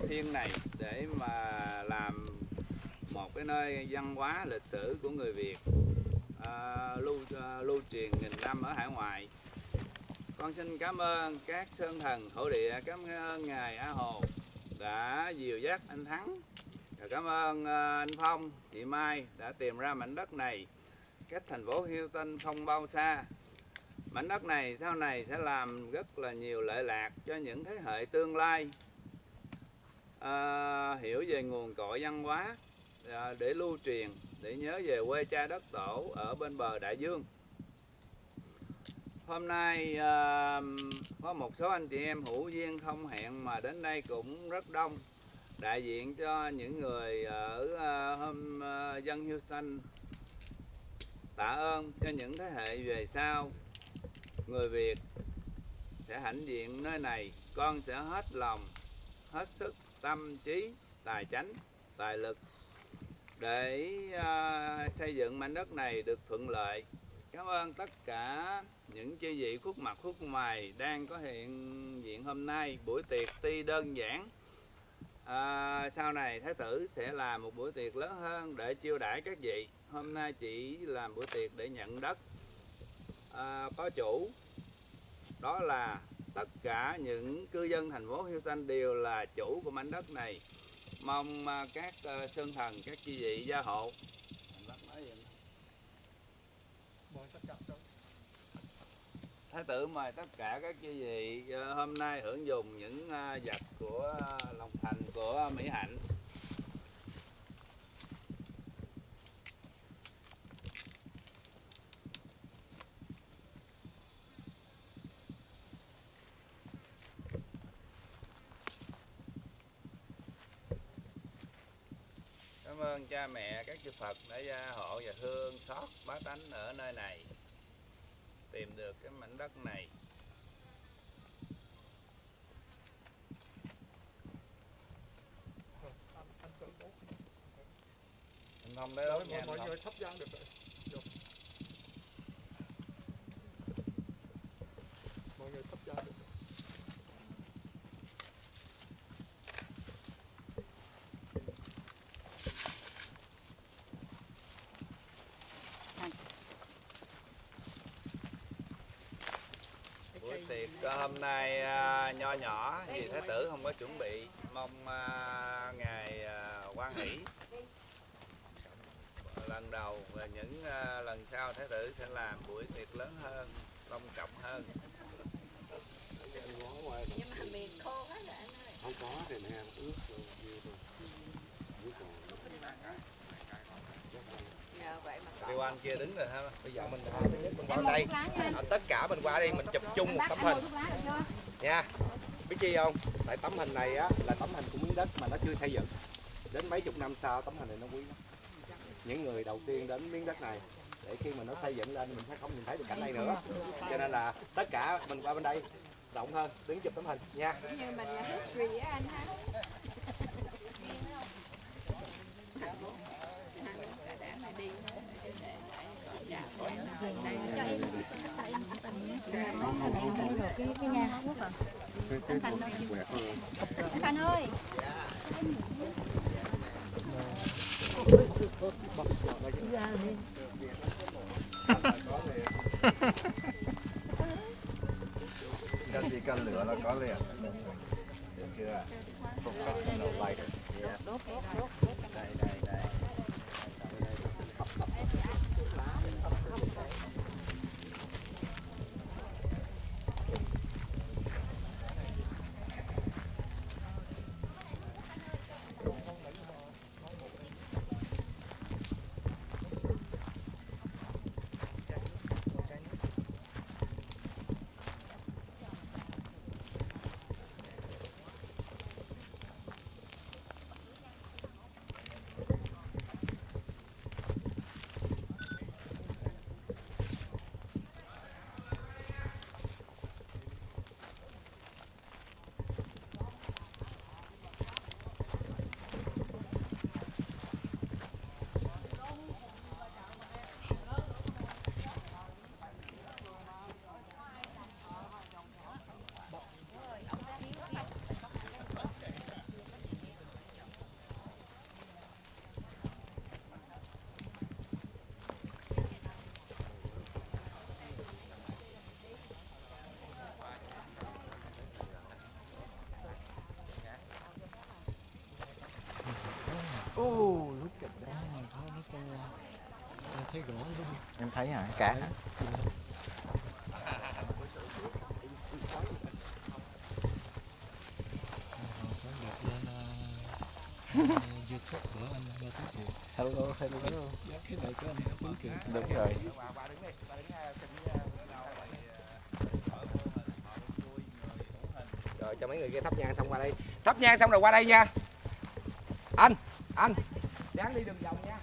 thiên này để mà làm một cái nơi văn hóa lịch sử của người Việt À, lưu uh, lưu truyền nghìn năm ở hải ngoại. Con xin cảm ơn các sơn thần thổ địa, cảm ơn ngài A Hồ đã dìu dắt anh Thắng. Và cảm ơn uh, anh Phong, chị Mai đã tìm ra mảnh đất này cách thành phố Hilton không bao xa. Mảnh đất này sau này sẽ làm rất là nhiều lợi lạc cho những thế hệ tương lai à, hiểu về nguồn cội văn hóa à, để lưu truyền để nhớ về quê cha đất tổ ở bên bờ đại dương. Hôm nay à, có một số anh chị em hữu duyên không hẹn mà đến đây cũng rất đông. Đại diện cho những người ở à, hôm à, dân Houston. Tạ ơn cho những thế hệ về sau. Người Việt sẽ hãnh diện nơi này, con sẽ hết lòng, hết sức, tâm trí, tài chánh, tài lực để uh, xây dựng mảnh đất này được thuận lợi. Cảm ơn tất cả những chư vị khuất mặt khuất ngoài đang có hiện diện hôm nay. Buổi tiệc tuy đơn giản à, sau này thái tử sẽ làm một buổi tiệc lớn hơn để chiêu đãi các vị. Hôm nay chỉ làm buổi tiệc để nhận đất à, có chủ. Đó là tất cả những cư dân thành phố Houston đều là chủ của mảnh đất này mong ờ, các ờ, sơn thần, các chi vị gia hộ Thái tử mời tất cả các chi vị ờ, hôm nay hưởng dùng những vật của lòng thành của Mỹ Hạnh. Cảm ơn cha mẹ các chư Phật đã gia hộ và thương xót bá tánh ở nơi này tìm được cái mảnh đất này. Anh không Rồi, đốt nha anh thắp nhang được rồi Vô. mọi người thắp nhang được rồi. Ờ, hôm nay à, nho nhỏ vì thái tử không có chuẩn bị. Mong à, ngài à, quan hỷ. Lần đầu và những à, lần sau thái tử sẽ làm buổi tiệc lớn hơn long trọng hơn. Nhưng mà miền khô quá rồi anh ơi. Không có thì nè ướt rồi nhiều rồi ướt rồi mà Điều anh kia đứng rồi ha. Bây giờ mình qua thứ nhất mình đây. À, tất cả mình qua đây mình chụp chung một tấm hình. nha. Biết chi không? Tại tấm hình này á là tấm hình của miếng đất mà nó chưa xây dựng. Đến mấy chục năm sau tấm hình này nó quý lắm. Những người đầu tiên đến miếng đất này để khi mà nó xây dựng lên mình sẽ không nhìn thấy được cảnh này nữa. Cho nên là tất cả mình qua bên đây rộng hơn đứng chụp tấm hình. Nha. Như mình là history á anh ha để mà đi cái cái nhà anh Thành ơi cái gì căn lửa là có liền được chưa professional lighter yeah. đây em thấy hả cá YouTube của anh Ngô Tuấn Kiệt. hello hello Cái này của anh Ngô Tuấn Kiệt. đúng rồi rồi, cho mấy người kia thắp nhang xong qua đây thắp nhang xong rồi qua đây nha anh đáng đi đường vòng nha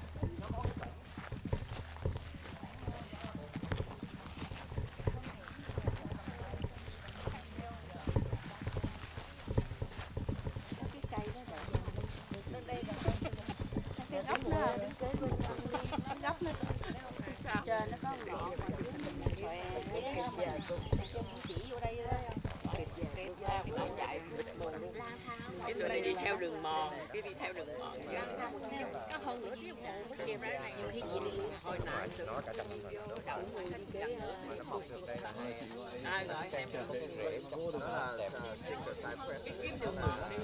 cái gốc nó cái gốc nó sao trên nó có ngọn mà mình xòe chỉ vô đây đó cái tụi này đi theo đường mòn cái đi theo đường mòn có hơn nửa tiếng đồng hồ mới kịp ra này nhiều khi chị đi hồi nãy nó cả trăm năm rồi đậu mùi mà nó mọc được đây là hai ai gọi em nó là single cypress kiếm đường mòn đi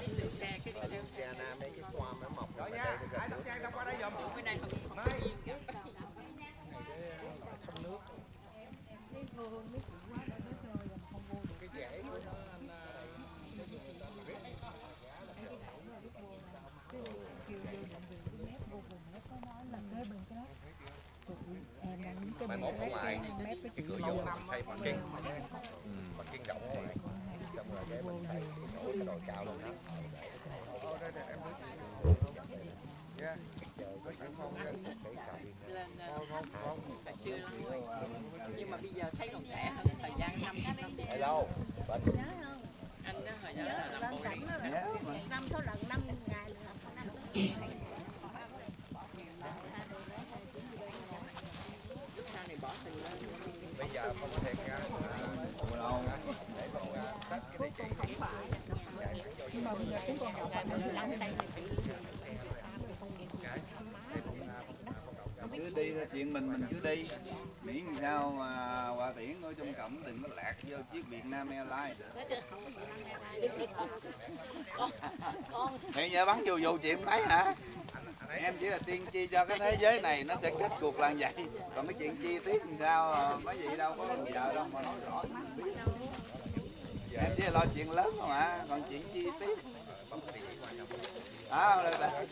kiếm đường xe cái đi theo Louisiana mấy cái swamp nó mọc Rồi ở nha, đây nó ai gần thắp nhang xong qua đây giùm. cái này không không Mai. có duyên cả. thắp nước mai mốt ở ngoài cái cửa vô thay xây bằng kiên bằng kiên rộng ngoài xong rồi cái mình xây cái đồi- cái đồi cao lên đó lên hồi xưa lắm rồi nhưng mà bây giờ thấy còn trẻ hơn thời gian năm năm Hello. Anh đó hồi đó là làm bộ dạ, năm số lần năm ngày là năm lúc sau này bỏ tình lên bây giờ không thiệt nha để mình à, tách cái địa chỉ cứ đi theo chuyện mình mình cứ đi. Miễn sao mà hòa tiễn ở trong cổng đừng có lạc vô chiếc Việt Nam Airlines hiện giờ bắn dù dù chuyện thấy hả? Em chỉ là tiên tri cho cái thế giới này nó sẽ kết cuộc là vậy. Còn cái chuyện chi tiết làm sao à, mấy vị đâu có giờ đâu mà nói rõ. Em chỉ là lo chuyện lớn không ạ còn chuyện chi tiết. À, đây, đây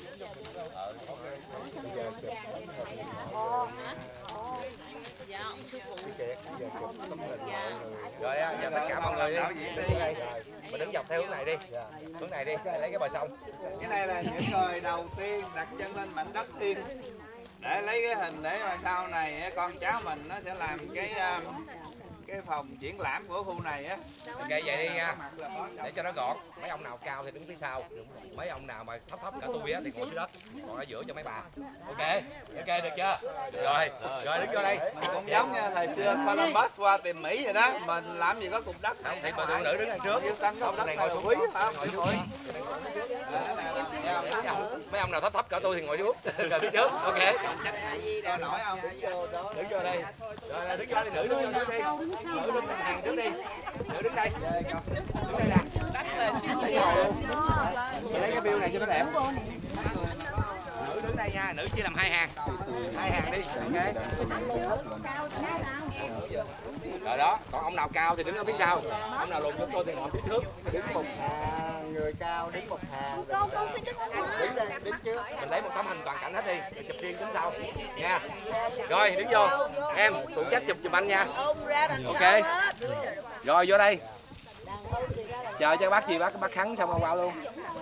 dạ ông sư phụ rồi á giờ tất cả mọi người đi. Đây mình đứng dọc theo hướng này đi. Hướng này đi lấy cái bờ sông. Cái này là những người đầu tiên đặt chân lên mảnh đất thiên. Để lấy cái hình để mà sau này, con cháu mình nó sẽ làm cái um, cái phòng triển lãm của khu này á. Ok vậy đi nha. Để cho nó gọn. Mấy ông nào cao thì đứng phía sau. Mấy ông nào mà thấp thấp cả tôi á thì ngồi dưới đất còn ở giữa cho mấy bà. Ok. Ok được chưa? Rồi. Rồi đứng vô đây. Cũng giống như thời xưa Columbus qua tìm Mỹ vậy đó. Mình làm gì có cục đất không thì bà phụ nữ đứng đằng trước. Yêu xanh cục đất này ngồi xuống quý ngồi không? Xuống mấy ông nào thấp thấp cả tôi thì ngồi xuống. (laughs) Rồi phía trước. Ok. Không? Đứng vô đây. Rồi đứng vô đây nữ đứng vô đây nữ đứng hàng đứng đi nữ đứng đây đứng đây nè. Lấy cái bill này cho nó đẹp nha nữ chia làm hai hàng. Hai hàng đi ok. Rồi đó còn ông nào cao thì đứng ở phía sau. Ông nào lùn chúng tôi thì ngồi phía trước. Đứng một hàng người cao đứng một hàng. Con con phải đứng ở ngoài. Đứng đây đứng trước. Mình lấy một tấm hình toàn cảnh hết đi rồi chụp riêng đứng sau. Nha. Rồi đứng vô. Em phụ trách chụp chụp anh nha. Ok. rồi vô đây. Chờ cho bác gì bác bác khắn xong rồi vào luôn.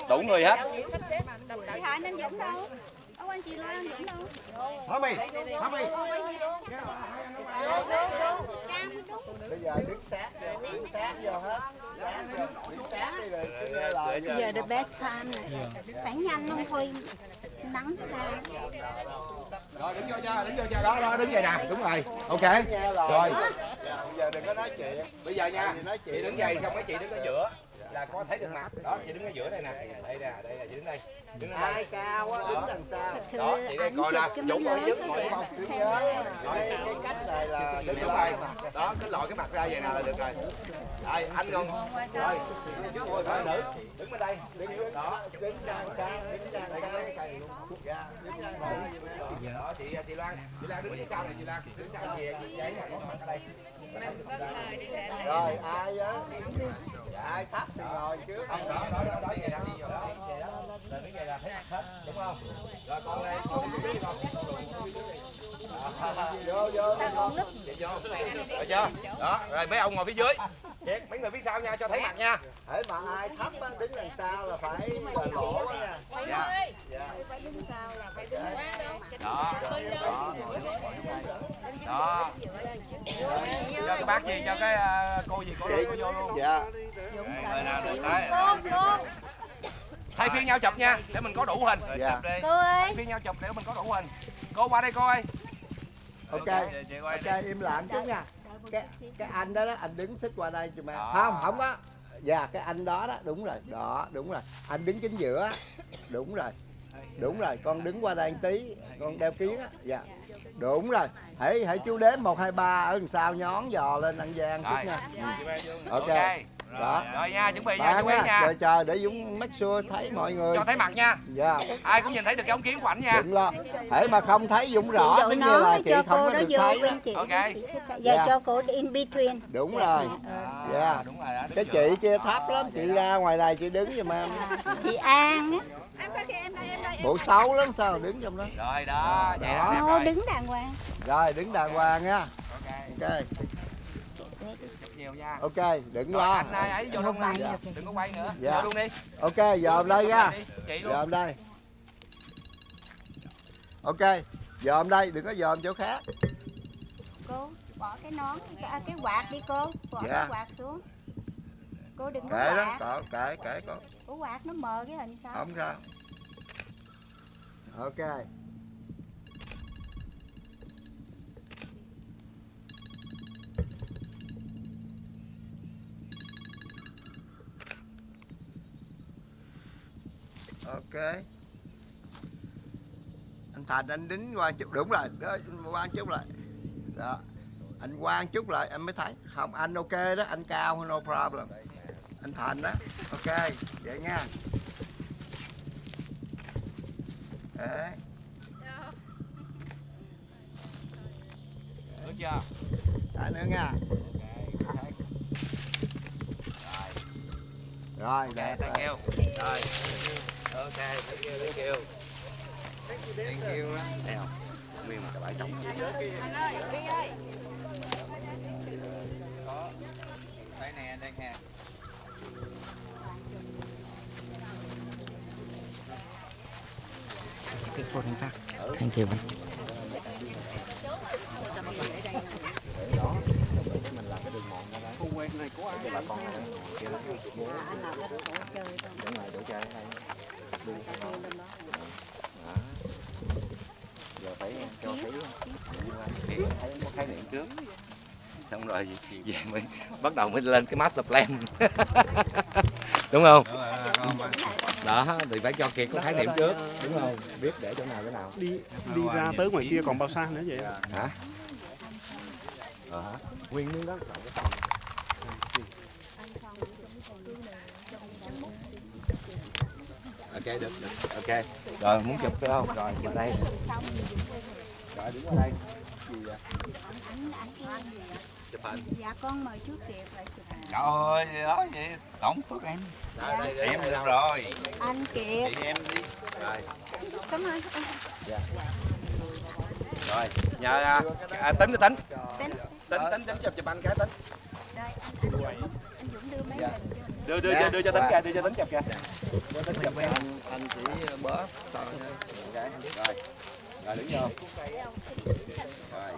Đủ người hết. Chị Hải anh Dũng đâu? Ông anh chị Loan anh Dũng đâu? Thôi mày, thôi mày. Bây giờ đứng sát vô, đứng sát vô hết. Bây giờ the best time này. Phải nhanh không thôi nắng ra. Rồi đứng vô cho, đứng vô cho đó, đó đứng vậy nè, đúng rồi. Ok. Rồi. Bây giờ đừng có nói chuyện. Bây giờ nha, chị đứng dày xong mấy chị đứng ở giữa là có thấy được mặt. Đó, chị đứng ở giữa đây nè. Đây nè, đây là chị đứng đây. Đứng đây. Ai cao á, đứng đằng sau. Sự Đó, chị đây coi nè, cái Dũng trước, cái ngồi không? cái cách này là đứng rồi. Đó, cứ lội cái mặt ra vậy nè là được rồi. Rồi, anh còn rồi, nữ, đứng bên đây, đứng đó, đứng trang trang, đứng trang trang. Dạ, đứng trang trang. Đó, chị chị Loan, chị Loan đứng phía sau này chị Loan, đứng sau chị giấy này có mặt ở đây. Rồi, ai á? Ai thấp thì ngồi trước. Không, đó, đó, đó, đó, vậy đó, vậy đó. Là đứng vậy là thấy hết, đúng không? Rồi con đây, con đi con. Vô, vô, vô. Vậy vô. Rồi chưa? Đó, rồi mấy ông ngồi phía dưới. Chết, mấy người phía sau nha, cho thấy mặt nha. Hễ mà ai thấp á, đứng đằng sau là phải là lỗ á nha. Dạ. Dạ. Đó, đó, đó. Cho cái bác gì, cho cái ờ, cô gì cô cô vô luôn. Dạ. Người nào được tới. Thay phiên nhau chụp nha, để mình có đủ hình. Dạ. Cô ơi. Thay phiên nhau chụp để mình có đủ hình. Cô qua đây cô ơi. ok chị quay ok im lặng chút nha. Cái cái anh đó, đó anh đứng xích qua đây cho mẹ Đó. không không có. Dạ cái anh đó đó đúng rồi. Đó đúng rồi. Anh đứng chính giữa. Đúng rồi. Đúng rồi con đứng qua đây một tí. Con đeo kiến á. Dạ. Đúng rồi. Hãy hãy chú đếm một hai ba ở đằng sau nhón giò lên ăn gian chút nha. Ừ. ok. Ok. Đó Rồi nha, chuẩn bị nha, chú ý nha. chờ chờ để Dũng make sure thấy mọi người Cho thấy mặt nha. dạ Ai cũng nhìn thấy được cái ống kiến của ảnh nha. đừng lo hễ mà không thấy Dũng rõ giống như là nó chị cho không cô có đó được thấy đó. chị Ok. giờ Dạ. cho cô in between đúng rồi dạ Đúng rồi đó. cái chị kia thấp lắm chị ra ngoài này chị đứng giùm em chị An á bộ xấu lắm sao đứng trong đó Rồi đó, vậy đó. rồi. đứng đàng hoàng rồi đứng đàng hoàng nha Ok, nhiều nha. ok đừng Rồi lo anh ai ấy vô luôn đi. Đừng có quay nữa. Dạ. Vô luôn đi. ok dòm đây nha Đi, Chị luôn. dòm đây ok dòm đây đừng có dòm chỗ khác cô bỏ cái nón cái, cái quạt đi cô bỏ Dạ. cái quạt xuống cô đừng có kệ đó quạt cỡ kệ kệ con Ủa quạt nó mờ cái hình sao không sao ok ok. Anh thành anh đính qua chút đúng rồi đó qua chút lại. Đó anh quan chút lại em mới thấy. Không anh ok đó anh cao no problem. Anh thành đó ok vậy nha. Đấy. Được chưa? Đã nữa nha. Rồi. Đẹp rồi. Rồi. Ok, thank you, thank you. Thank you. Thấy không? Nguyên một cái bãi trống có đây nè đây nè Cái phone anh ta. Thank you. Quen này có ai giờ phải cho thấy thấy có khái niệm trước xong rồi về mới bắt đầu mới lên cái master plan đúng không đó thì phải cho kiệt có khái niệm trước đúng không biết để chỗ nào chỗ nào đi đi ra tới ngoài kia còn bao xa nữa vậy? Hả? Ờ nguyên miếng đất được, được. Ok. Rồi muốn chụp phải không? Rồi chụp đây. Rồi đứng ở đây. Gì vậy? Chụp hình dạ con mời trước tiệc lại chụp hình. trời ơi gì đó vậy tổng phước em. Em được rồi. Anh kiệt. Chị em đi. Rồi. Cảm ơn. Rồi nhờ à, à, tính đi tính. Tính. Tính tính tính chụp chụp anh cái tính. Đây anh, anh Dũng anh Dũng đưa mấy hình. cho đưa đưa đưa, đưa cho tính kìa đưa cho tính chụp kìa. Có tính chụp anh, anh chỉ bóp thôi Ok, rồi. Rồi đứng vô. Rồi.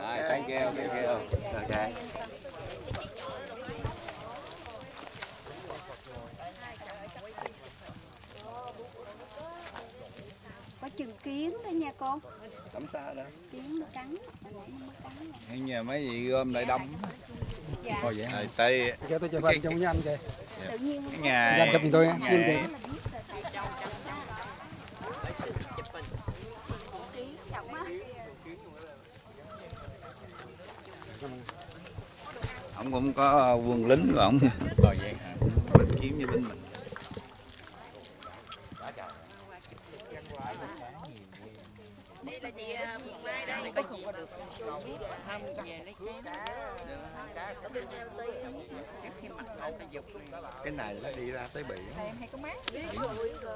Rồi thank you thank you. Ok kiến đó nha con. Cắm xa đó. Kiến nó cắn hay nhờ mấy gì gom lại đông dạ. Thôi vậy rồi tây Cho tôi chụp hình chung với anh kìa. tự nhiên ngày Anh chụp tôi nha. ngày- Kim kìa. Ông cũng có quân lính của ông. Rồi vậy hả mình kiếm như bên mình Đây là chị à, Phượng Mai đây. Có gì được không về lấy cái này nó đi ra tới biển.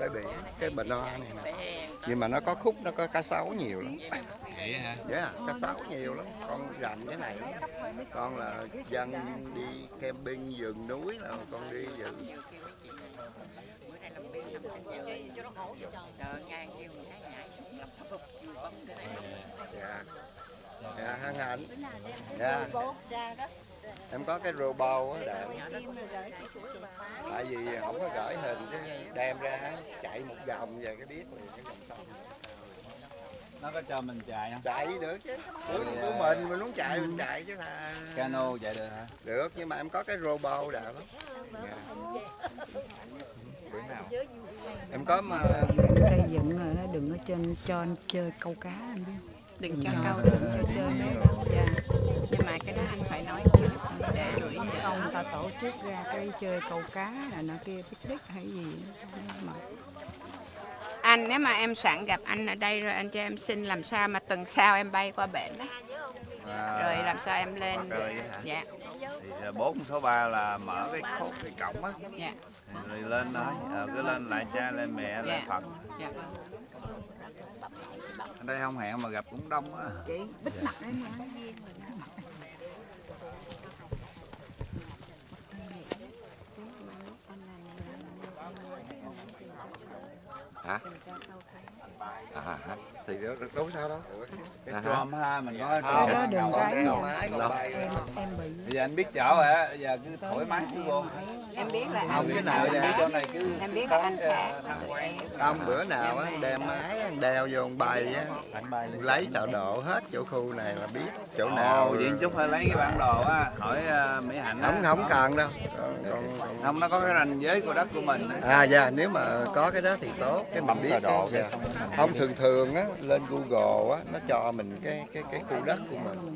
Tới biển cái bình hoa này nè. Nhưng mà nó có khúc nó có cá sấu nhiều lắm. Vậy hả? Dạ cá sấu nhiều lắm. Con rành cái này. Con là dân đi camping rừng núi là con đi dự bữa nay làm việc làm thành cho nó khổ chờ ngang kêu người khác nhảy xuống lập thập vừa bấm cái này dạ dạ hân hạnh Bữa Dạ. em có cái á rồi gửi cho chủ tiệc tại vì không có gửi hình chứ đem ra chạy một vòng về cái biết liền cái dòng sông nó có cho mình chạy không? Chạy được chứ. Của, của mình mình muốn chạy mình chạy chứ thà. Cano chạy được hả? Được nhưng mà em có cái robot đạo lắm dạ. em có mà xây dựng rồi nó đừng có trên cho anh chơi câu cá anh biết đừng cho Ờ, câu đừng cho chơi mấy đó dạ. Nhưng mà cái đó anh phải nói trước để gửi không ta tổ chức ra cái chơi câu cá là nó kia picnic hay gì mà anh nếu mà em sẵn gặp anh ở đây rồi anh cho em xin làm sao mà tuần sau em bay qua bển đó À, rồi làm sao em lên dạ. Thì à, bốn số 3 là mở cái khốt cái cổng á. Dạ. Rồi lên nói ờ, cứ lên lại cha lên mẹ lại Dạ. phật. Dạ đây không? Hẹn mà gặp cũng đông á chị bích mặt đấy mà hả? À, hả thì có sao đâu. Cái À hả? trom ha mình có không trom đừng còn cái em em bị. bây giờ anh biết chỗ rồi á bây giờ cứ thoải mái cứ vô. Em biết là không cái nào này cứ em biết là anh khác tham quan Ông bữa nào á đem máy anh đeo vô ông bay á. Lấy tọa độ hết chỗ khu này là biết chỗ nào Ồ, vậy chút phải lấy cái bản đồ á. Hỏi uh, mỹ hạnh không không cần đâu. Còn, không nó có cái ranh giới của đất của mình á. À dạ nếu mà có cái đó thì tốt. Cái mình biết cái dạ. không thường thường á lên Google á nó cho mình cái cái cái khu đất của mình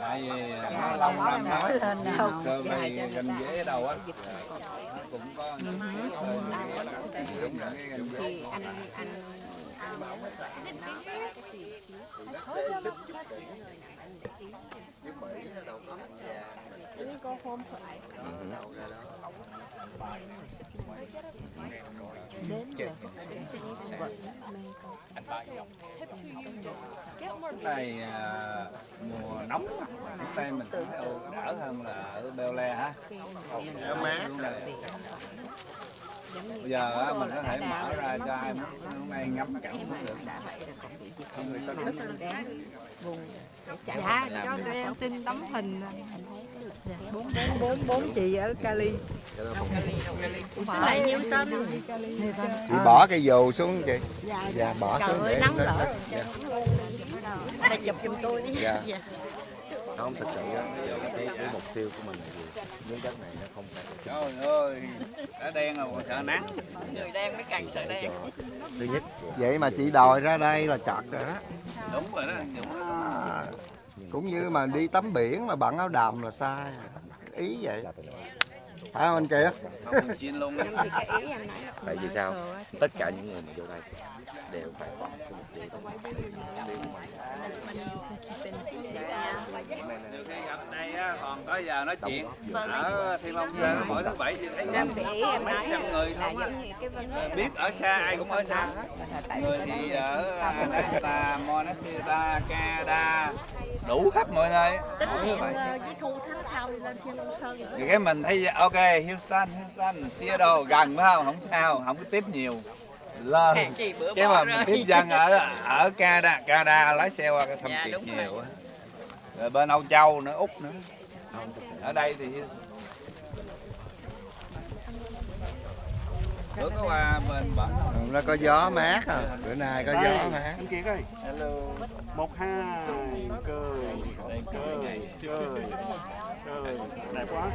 tại vì nó lâu năm nó nói cơ mày giới ở đâu á cũng có những cái cái anh anh Lúc này à, mùa nóng lúc đây mình thấy đỡ hơn là ở Beo Le hả? nó mát rồi. Bây giờ á, mình có thể mở ra cho ai muốn hôm nay ngắm cảnh cũng được. Dạ, cho tụi em xin tấm hình bốn bốn bốn bốn chị ở Cali. Lại nhiêu tên? Chị bỏ cái dù xuống chị dạ bỏ Trời xuống ơi, để nắng lỡ. dạ. Bà chụp giùm tôi đi. Dạ. không thật sự á bây giờ cái, cái mục tiêu của mình là gì? Miếng đất này nó không phải Trời ơi, đã đen rồi còn sợ nắng. người đen mới càng sợ đen. Thứ nhất. Vậy mà chị đòi ra đây là chặt rồi đó. Đúng rồi đó, Dũng. À, cũng như mà đi tắm biển mà bận áo đầm là sai. Ý vậy. Phải không anh kia tại vì sao? tất cả những người mà vô đây đều phải có một cái mục tiêu khi gặp đây á, còn có giờ nói chuyện ở Thiên Long Sơn mỗi thứ bảy thì thấy em mấy trăm người không á. đề biết ở xa ai cũng ở xa hết. Người thì ở Alaska, Monastiata, Canada đủ khắp mọi nơi. Tính hẹn bảy. ờ, với Thu tháng sau đi lên Thiên Long Sơn thì cái mình thấy ok Houston Houston Seattle gần phải không? Không sao không có tiếp nhiều lên. Bữa cái mà rồi. tiếp dân ở ở Canada Canada lái xe qua cái thăm Dạ, rồi. nhiều á. Rồi bên Âu Châu nữa Úc nữa. Ở đây thì bữa có qua bên bển. Nó có gió mát à. Bữa nay có gió mát. anh Kiệt ơi. Hello. Một hai cười cười cười cười. Đẹp quá.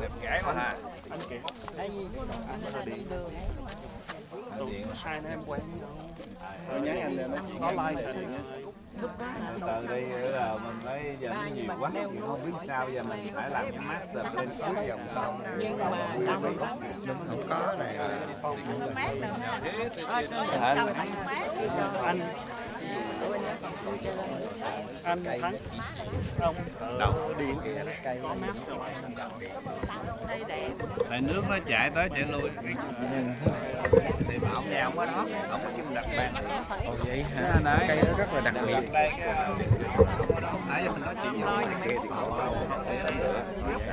Đẹp gái mà ha anh Kiệt tụi sai em quen Tôi nhắn anh lên nó chuyện có với like anh. sai từ đây là mình mới giờ nó nhiều quá mình không biết sao giờ mình phải làm cái master lên trước dòng sông nhưng mà không có này là anh anh thắng ông ở điện nó có mát đẹp tại nước nó chảy tới chảy lui cái thì mà ông nhà ông ở đó ông có chung đặt bàn Ồ vậy hả? Cây đó rất là đặc biệt. đây cái nãy giờ mình nói chuyện với kia thì có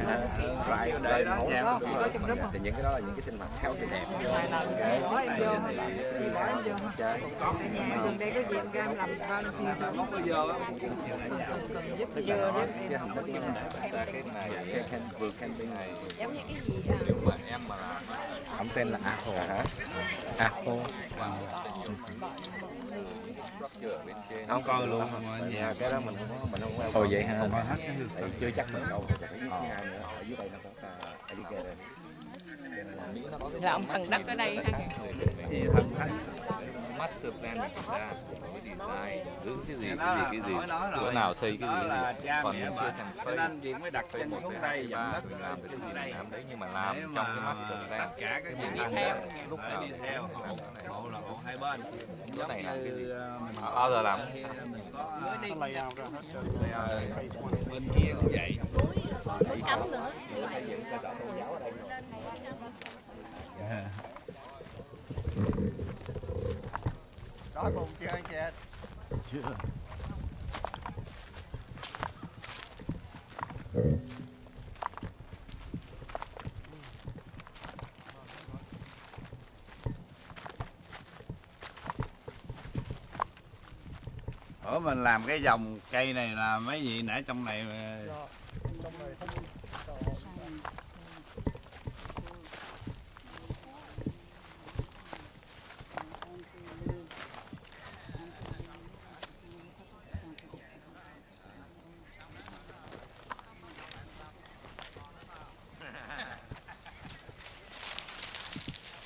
Right, để đây đó nhà mình thì những cái đó là những cái sinh hoạt khá là đẹp chơi. Gần đây có gì em cam làm con thì không bao giờ giúp là biết cái hình thức cái cái này cái can vườn camping này. Giống như cái gì à? nếu mà em mà làm á, Ông tên là Aho. à hả Aho. structure ở bên trên không coi luôn mà nhà cái đó mình không mình không có Ồ, vậy không hết cái tại chưa chắc mình đâu phải thứ hai nữa. Ở dưới đây nó có cả alligator Là ông thần đất ở đây ha. thì thằng khách master plan được ra có cái design hướng cái gì cái gì cái gì chỗ nào xây cái gì cái gì còn những chưa thành xây nên chuyện mới đặt chân một xuống đây ba đất mình làm cái trên gì làm đấy nhưng mà làm trong cái master plan. tất cả các cái gì đi theo lúc nào đi theo. hộ là hộ hai bên. Chỗ này làm cái gì? ờ, mình bao giờ làm. Ờ, one bên kia cũng vậy. Cấm nữa. Mình xây dựng cơ sở tôn giáo ở đây rồi. Đói bụng chưa anh chị? chưa Ủa, mình làm cái dòng cây này là mấy gì nãy trong này ờ, mà-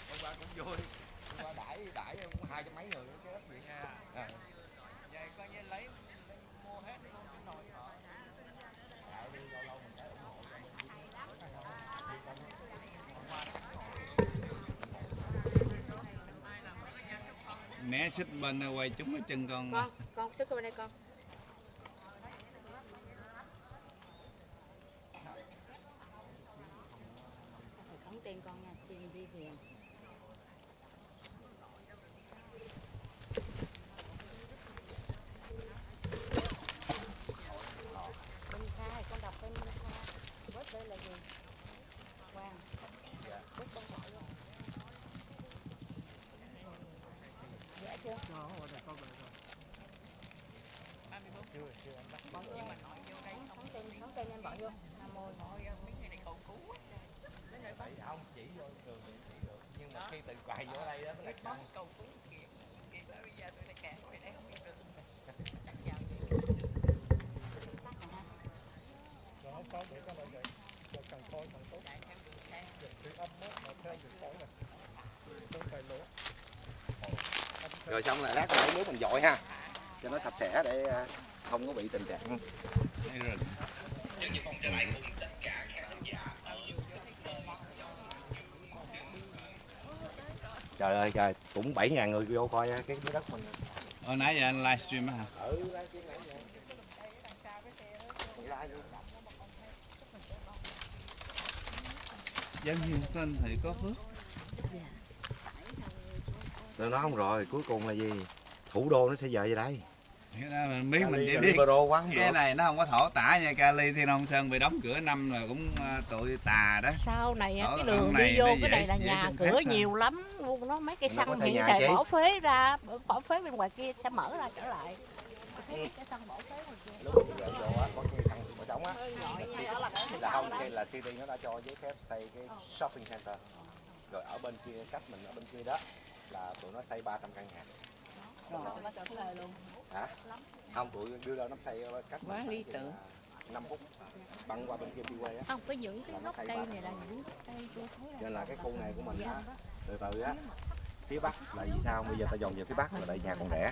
Hôm qua cũng vui. Hôm qua đãi đãi hai trăm mấy người cái đất gì nha. À. Vậy coi như lấy mua hết luôn cái nồi họ. Tạo đi lâu lâu mình tới ủng hộ cho mình. né xích bên quay chúng cái chân con Con, con sức bên đây con. Phải khống tiền con nha, tiền đi thuyền. Minh Kha, con đọc tên Minh Kha. Bớt đây là gì? Quang. Bớt con gọi vô. Dạ chưa? Con nhưng mà nói vô đây không tên không tên em bỏ vô nam mô nói mấy người này cầu cứu Tại không chỉ vô trường thì chỉ được nhưng mà khi tự quay vô đây đó mới là mong cầu cứu kìa kìa bây giờ tôi đã kẹt ngoài đây không biết được Đó, có để cho nó vậy. Mà càng coi càng tốt. Dịch thủy âm á, mà theo dịch phổi này. Tôi phải lỗ. Rồi xong là lát lấy nước mình dội ha. Cho nó sạch sẽ để à, không có bị tình trạng Trời ơi trời, cũng 7 ngàn người vô coi cái, cái đất mình. Hồi nãy giờ anh livestream á hả? Ừ, livestream nãy giờ. Live luôn. Dân Houston thì có phước. Tôi nói không rồi, cuối cùng là gì? Thủ đô nó sẽ về đây. Mình biết mình là biết. Libero quá không cái được. này nó không có thổ tả nha Cali Thiên Long Sơn bị đóng cửa năm rồi cũng à, tụi tà đó. Sau này Ở- cái đường này đi vô cái này là nhà sinh cửa nhiều lắm. Luôn nó mấy cây xăng hiện tại bỏ phế ra bỏ phế bên ngoài kia sẽ mở ra trở lại. Cái cây xăng bỏ phế ngoài kia trống á. Là không, cái là city nó đã cho giấy phép xây cái shopping center. Rồi ở bên kia, cách mình ở bên kia đó là tụi nó xây 300 căn nhà. nó cho thuê luôn Hả? Không, tụi đưa ra nó xây ở cách Quá lý tưởng. 5 phút băng qua bên kia freeway á. không có những cái gốc cây này là những gốc cây tôi thấy là Nên là cái khu này của mình á, từ từ á, phía bắc là vì sao? Bây giờ ta dồn về phía bắc là tại nhà còn rẻ.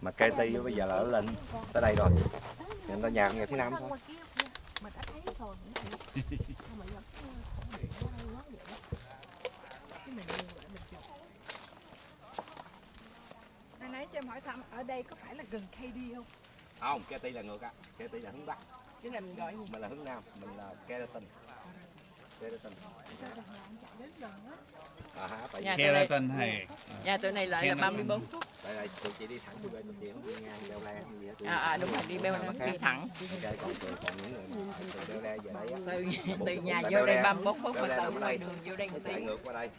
Mà ti bây giờ là nó lên tới đây rồi. Nên ta nhà cũng về phía nam thôi. Ở nãy cho em hỏi thăm ở đây có phải là gần KD không? không ti là ngược á. Ti là hướng bắc. Cái này mình gọi mình là hướng nam mình là keratin keratin Sao đằng nào anh chạy đến gần á? À tại Nhà Keratin hay Nhà tụi này lại là 34 phút. tại là tụi chị đi thẳng đi về tụi chị không đi ngang đeo le không gì hết tụi À, à, đúng rồi, đi nó đi thẳng. ok còn tụi còn những người mà từ le về Từ, là nhà là vô đây le. 34 phút mà từ ngoài đường vô đây một ngược qua đây.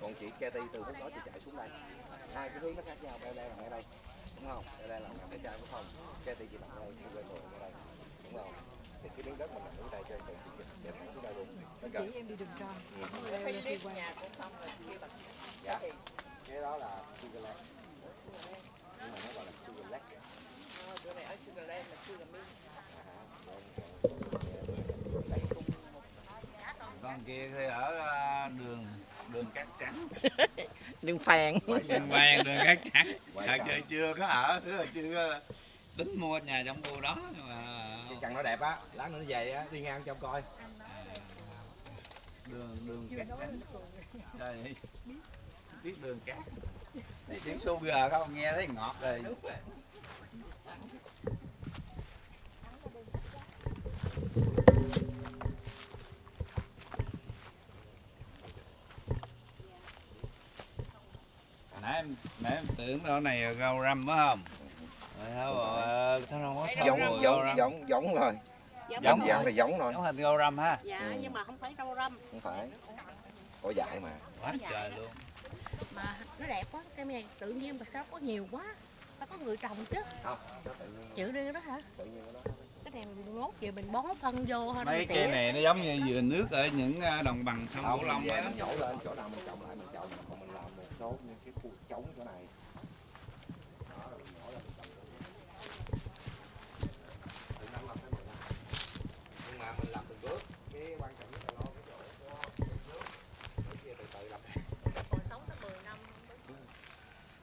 Còn chị Katy từ hướng đó chị chạy xuống đây. Hai cái hướng nó khác nhau đeo le nằm ở đây. Đúng không? Đeo le nằm ở cái trái của phòng. Katy chị nằm đây quay ngược ở đây. Đúng không? Thì cái miếng đất mình nằm ở đây cho chị chỉ em đi đường tròn. Phải đi nhà cũng xong rồi. kia bằng dạ cái đó là sugar lake. Nhưng mà nó gọi là sugar lake. Ờ, bữa này ở sugar lake là sugar mi con kia thì ở ờ, đường đường cát trắng. (laughs) Đường vàng. đường vàng đường cát trắng. Thật sự chưa có ở chưa tính mua nhà trong khu đó. Mà cái căn nó đẹp á lát nữa nó về á đi ngang trong coi đường đường cát trắng đây biết đường cát. Thấy tiếng sugar không nghe thấy ngọt rồi. Nãy em nãy em tưởng đâu này rau răm phải không? Rồi. Sao ờ, sao không có giống răm? giống giống rồi Giống giống là giống thôi giống hình rau răm ha dạ nhưng mà không phải rau răm không phải có dại mà quá trời luôn mà nó đẹp quá cái này tự nhiên mà sao có nhiều quá nó có người trồng chứ không chịu đi đó hả tự nhiên nó cái này mình mốt về mình bón phân vô thôi mấy cây này nó giống như vườn nước ở những ờ, đồng bằng sông cửu long á nhổ lên chỗ nào mình trồng lại mình trồng còn mình làm một số những cái khu trống chỗ này Đó, rồi mình nhổ lên mình trồng Từ năm làm tới mười năm. nhưng mà mình làm từng bước cái quan trọng nhất là lo cái chỗ có nước cái kia từ từ làm còn sống tới 10 năm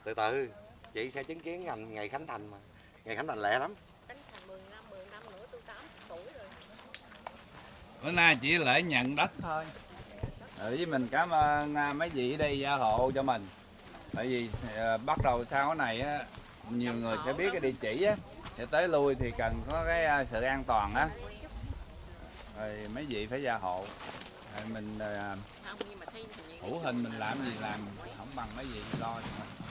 từ từ chị sẽ chứng kiến ngành ngày khánh thành mà. Ngày khánh thành lẹ lắm. Tính thành 10 năm 10 năm nữa tôi 80 tuổi rồi. Bữa nay chỉ lễ nhận đất thôi. Với mình cảm ơn à, mấy vị ở đây gia hộ cho mình. Tại vì à, bắt đầu sau cái này á nhiều người sẽ biết cái địa chỉ á. Để tới lui thì cần có cái à, sự an toàn á. Rồi mấy vị phải gia hộ. Rồi mình không nhưng mà thấy thì hữu hình mình làm gì làm không bằng mấy vị lo cho mình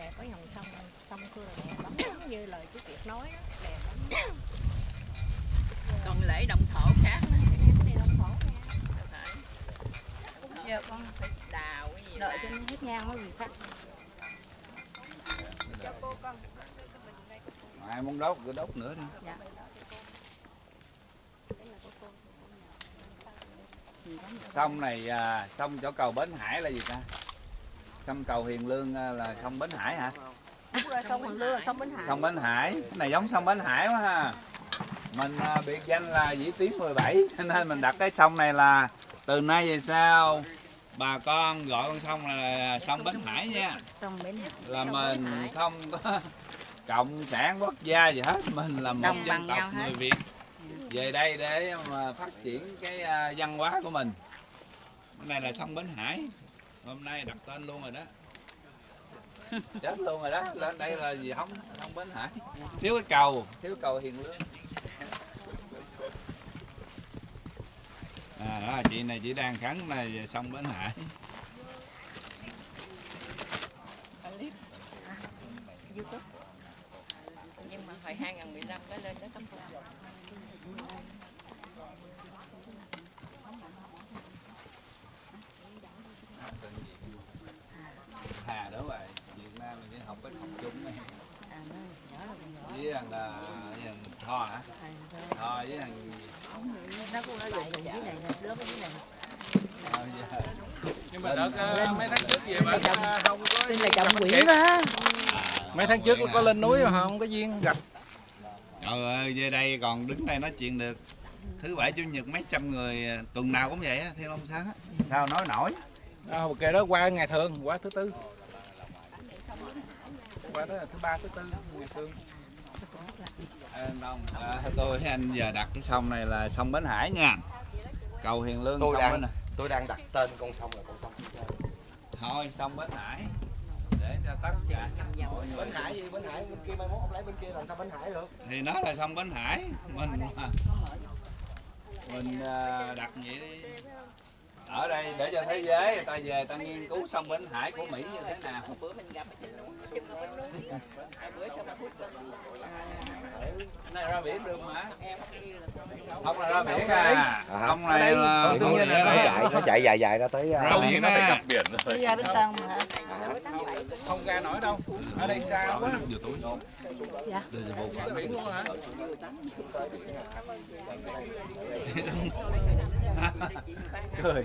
đẹp có dòng sông sông xưa là đẹp lắm. Giống như lời chú Kiệt nói đó đẹp lắm. Còn lễ động thổ khác. Giờ con phải đào cái gì đợi cho nó hết nhang nó gì khác ai muốn đốt cứ đốt nữa đi. Dạ. Sông này à, sông chỗ cầu Bến Hải là gì ta sông cầu Hiền Lương à, là sông Bến Hải hả? Đúng rồi sông Hoàng Lương là sông Bến Hải. Sông Bến Hải. Cái này giống sông Bến Hải quá ha. Mình à, biệt danh là Vĩ Tuyến 17 cho nên mình đặt cái sông này là từ nay về sau bà con gọi con sông là sông Bến Hải nha. Sông Bến Hải. Là mình không có (laughs) cộng sản quốc gia gì hết mình là một Đồng dân tộc người Việt. Về đây để mà phát triển cái à, văn hóa của mình. Cái này là sông Bến Hải hôm nay đặt tên luôn rồi đó. (laughs) Chết luôn rồi đó lên đây là gì không không Bến Hải thiếu cái cầu. Thiếu cầu Hiền Lương. À đó chị này chị đang khấn này về sông Bến Hải YouTube. Nhưng mà hồi 2015 cái lên đó tấm Hà đó vậy Việt Nam mình học cái học chung này với thằng là với thằng Tho hả? Tho với thằng nó cũng ở dùng dưới này nè đứa dưới này Tho với nhưng mà đợt ờ, mấy tháng trước về bà không có tên là chồng Nguyễn đó. Mấy tháng trước có lên núi mà không có duyên gặp. Trời ơi, về đây còn đứng đây nói chuyện được. Thứ bảy chủ nhật mấy trăm người tuần nào cũng vậy á, Thiên Long Sáng á. Sao nói nổi? À, kệ đó qua ngày thường qua thứ tư qua là thứ ba thứ tư ngày thường à, Đông, à, Tôi anh giờ đặt cái sông này là sông Bến Hải nha. Cầu Hiền Lương tôi sông đang Bến tôi đang đặt tên con sông là con sông. Thôi sông Bến Hải. Để cho tất cả mọi người Bến Hải gì? Bến Hải bên kia mai mốt ông lấy bên kia làm sao Bến Hải được? Thì nó là sông Bến Hải. Mình mình à, đặt vậy đi ở đây để cho thế giới người ta về ta nghiên cứu sông Bến Hải của Mỹ như thế nào. Bữa mình gặp ở trên núi trên núi. Rồi bữa xong phút cái này ra biển được mà. Không là ra biển à. Không này là không nó, địa nó chạy nó chạy dài dài ra tới ra biển á đi ra bên sông hả? Không ra nổi đâu. Ở đây xa quá. Dạ. Cái biển luôn hả cười.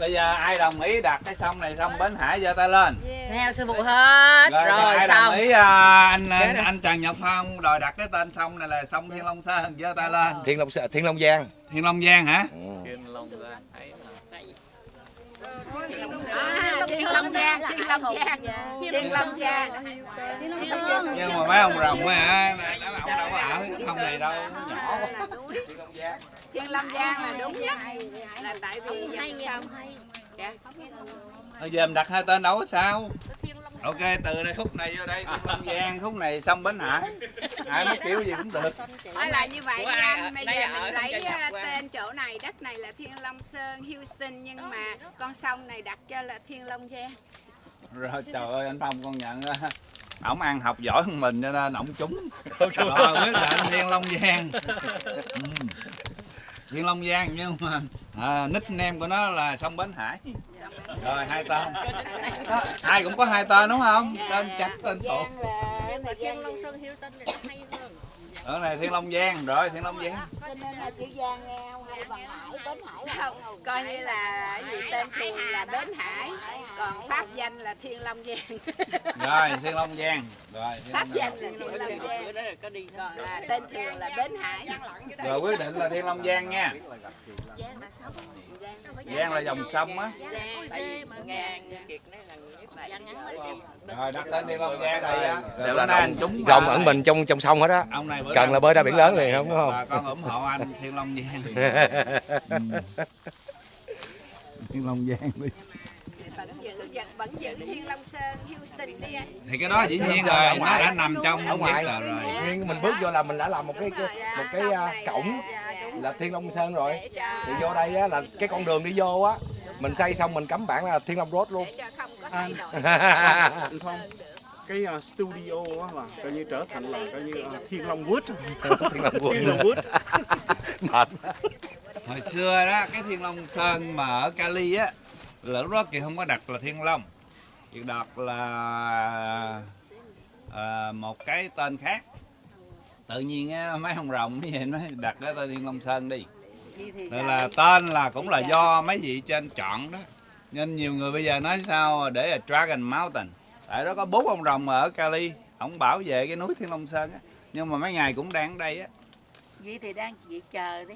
Bây giờ ai đồng ý đặt cái sông này sông Bến Hải giơ tay lên. Theo sư phụ hết. Rồi, rồi, ai xong. đồng ý à, anh anh, rồi. anh Trần Nhật Phong đòi đặt cái tên sông này là sông Thiên Long Sơn giơ tay lên. Thiên Long Thiên Long Giang. Thiên Long Giang hả? Thiên Long À, Thiên Long Giang, Thiên Long Giang, Thiên Long Giang. nhưng mà mấy ông rồng á này, ông đâu có ở cái không này đâu nó nhỏ quá. Thiên Long Giang là đúng nhất. Là tại vì dòng sông. Dạ. Giờ mình đặt hai tên đâu có sao ok từ đây khúc này vô đây Long Giang (laughs) khúc này sông Bến Hải. Ai muốn kiểu gì cũng được. Nói là như vậy nha. anh. Bây giờ mình lấy qua. tên chỗ này, đất này là Thiên Long Sơn, Houston nhưng mà con sông này đặt cho là Thiên Long Giang. rồi trời ơi anh Phong con nhận ổng ăn học giỏi hơn mình cho nên ổng trúng. Rồi quyết định Thiên Long Giang (laughs) Thiên Long Giang nhưng mà à, nickname của nó là sông Bến Hải. Rồi hai tên. Đó, ai cũng có hai tên đúng không? Tên chắc tên tổ. Hơn. Ở này Thiên Long Giang rồi Thiên Long Giang. Cho nên là chữ Giang nghe không hay bằng Bến Hải là Không, coi như là cái gì tên phường là Bến Hải, còn pháp danh là Thiên Long Giang. rồi Thiên Long Giang. Rồi Pháp danh là Thiên Long Giang. đó là Còn là tên thường là Bến Hải. rồi quyết định là Thiên Long Giang nha. Giang là dòng sông á. Là rồi đặt tên Thiên Long Giang Đều Rồi là bữa nay anh rồng, trúng rồng ẩn mình trong trong sông hết á. Cần là bơi ra biển lớn liền không đúng bà không con ủng hộ anh Thiên Long Giang (laughs) (laughs) Thiên Long Giang đi. Vẫn giữ, vẫn, vẫn giữ Thiên Long Sơn, Houston đi anh. thì cái đó dĩ nhiên rồi nó đã nằm trong ở ngoài. rồi. Nhưng mình bước vô là mình đã làm một cái, cái một cái à, cổng là Thiên Long Sơn rồi. Thì vô đây á, là cái con đường đi vô á mình xây xong mình cắm bảng là Thiên Long Road luôn. Anh anh Phong cái uh, studio á là coi như trở thành là coi như uh, (laughs) Thiên Long Wood. Thiên Long Wood. Thiên Long Wood. Mệt hồi xưa đó cái Thiên Long Sơn mà ở Cali á là lúc đó kỳ không có đặt là Thiên Long. Kỳ đặt là à, một cái tên khác. Tự nhiên á, mấy ông rồng cái gì nó đặt cái tên Thiên Long Sơn đi. Vậy là tên là cũng là do mấy vị trên chọn đó. Nên nhiều người bây giờ nói sao để là Dragon Mountain. Tại đó có bốn ông rồng ở Cali ông bảo vệ cái núi Thiên Long Sơn á. Nhưng mà mấy ngày cũng đang ở đây á. Vậy thì đang vậy chờ đi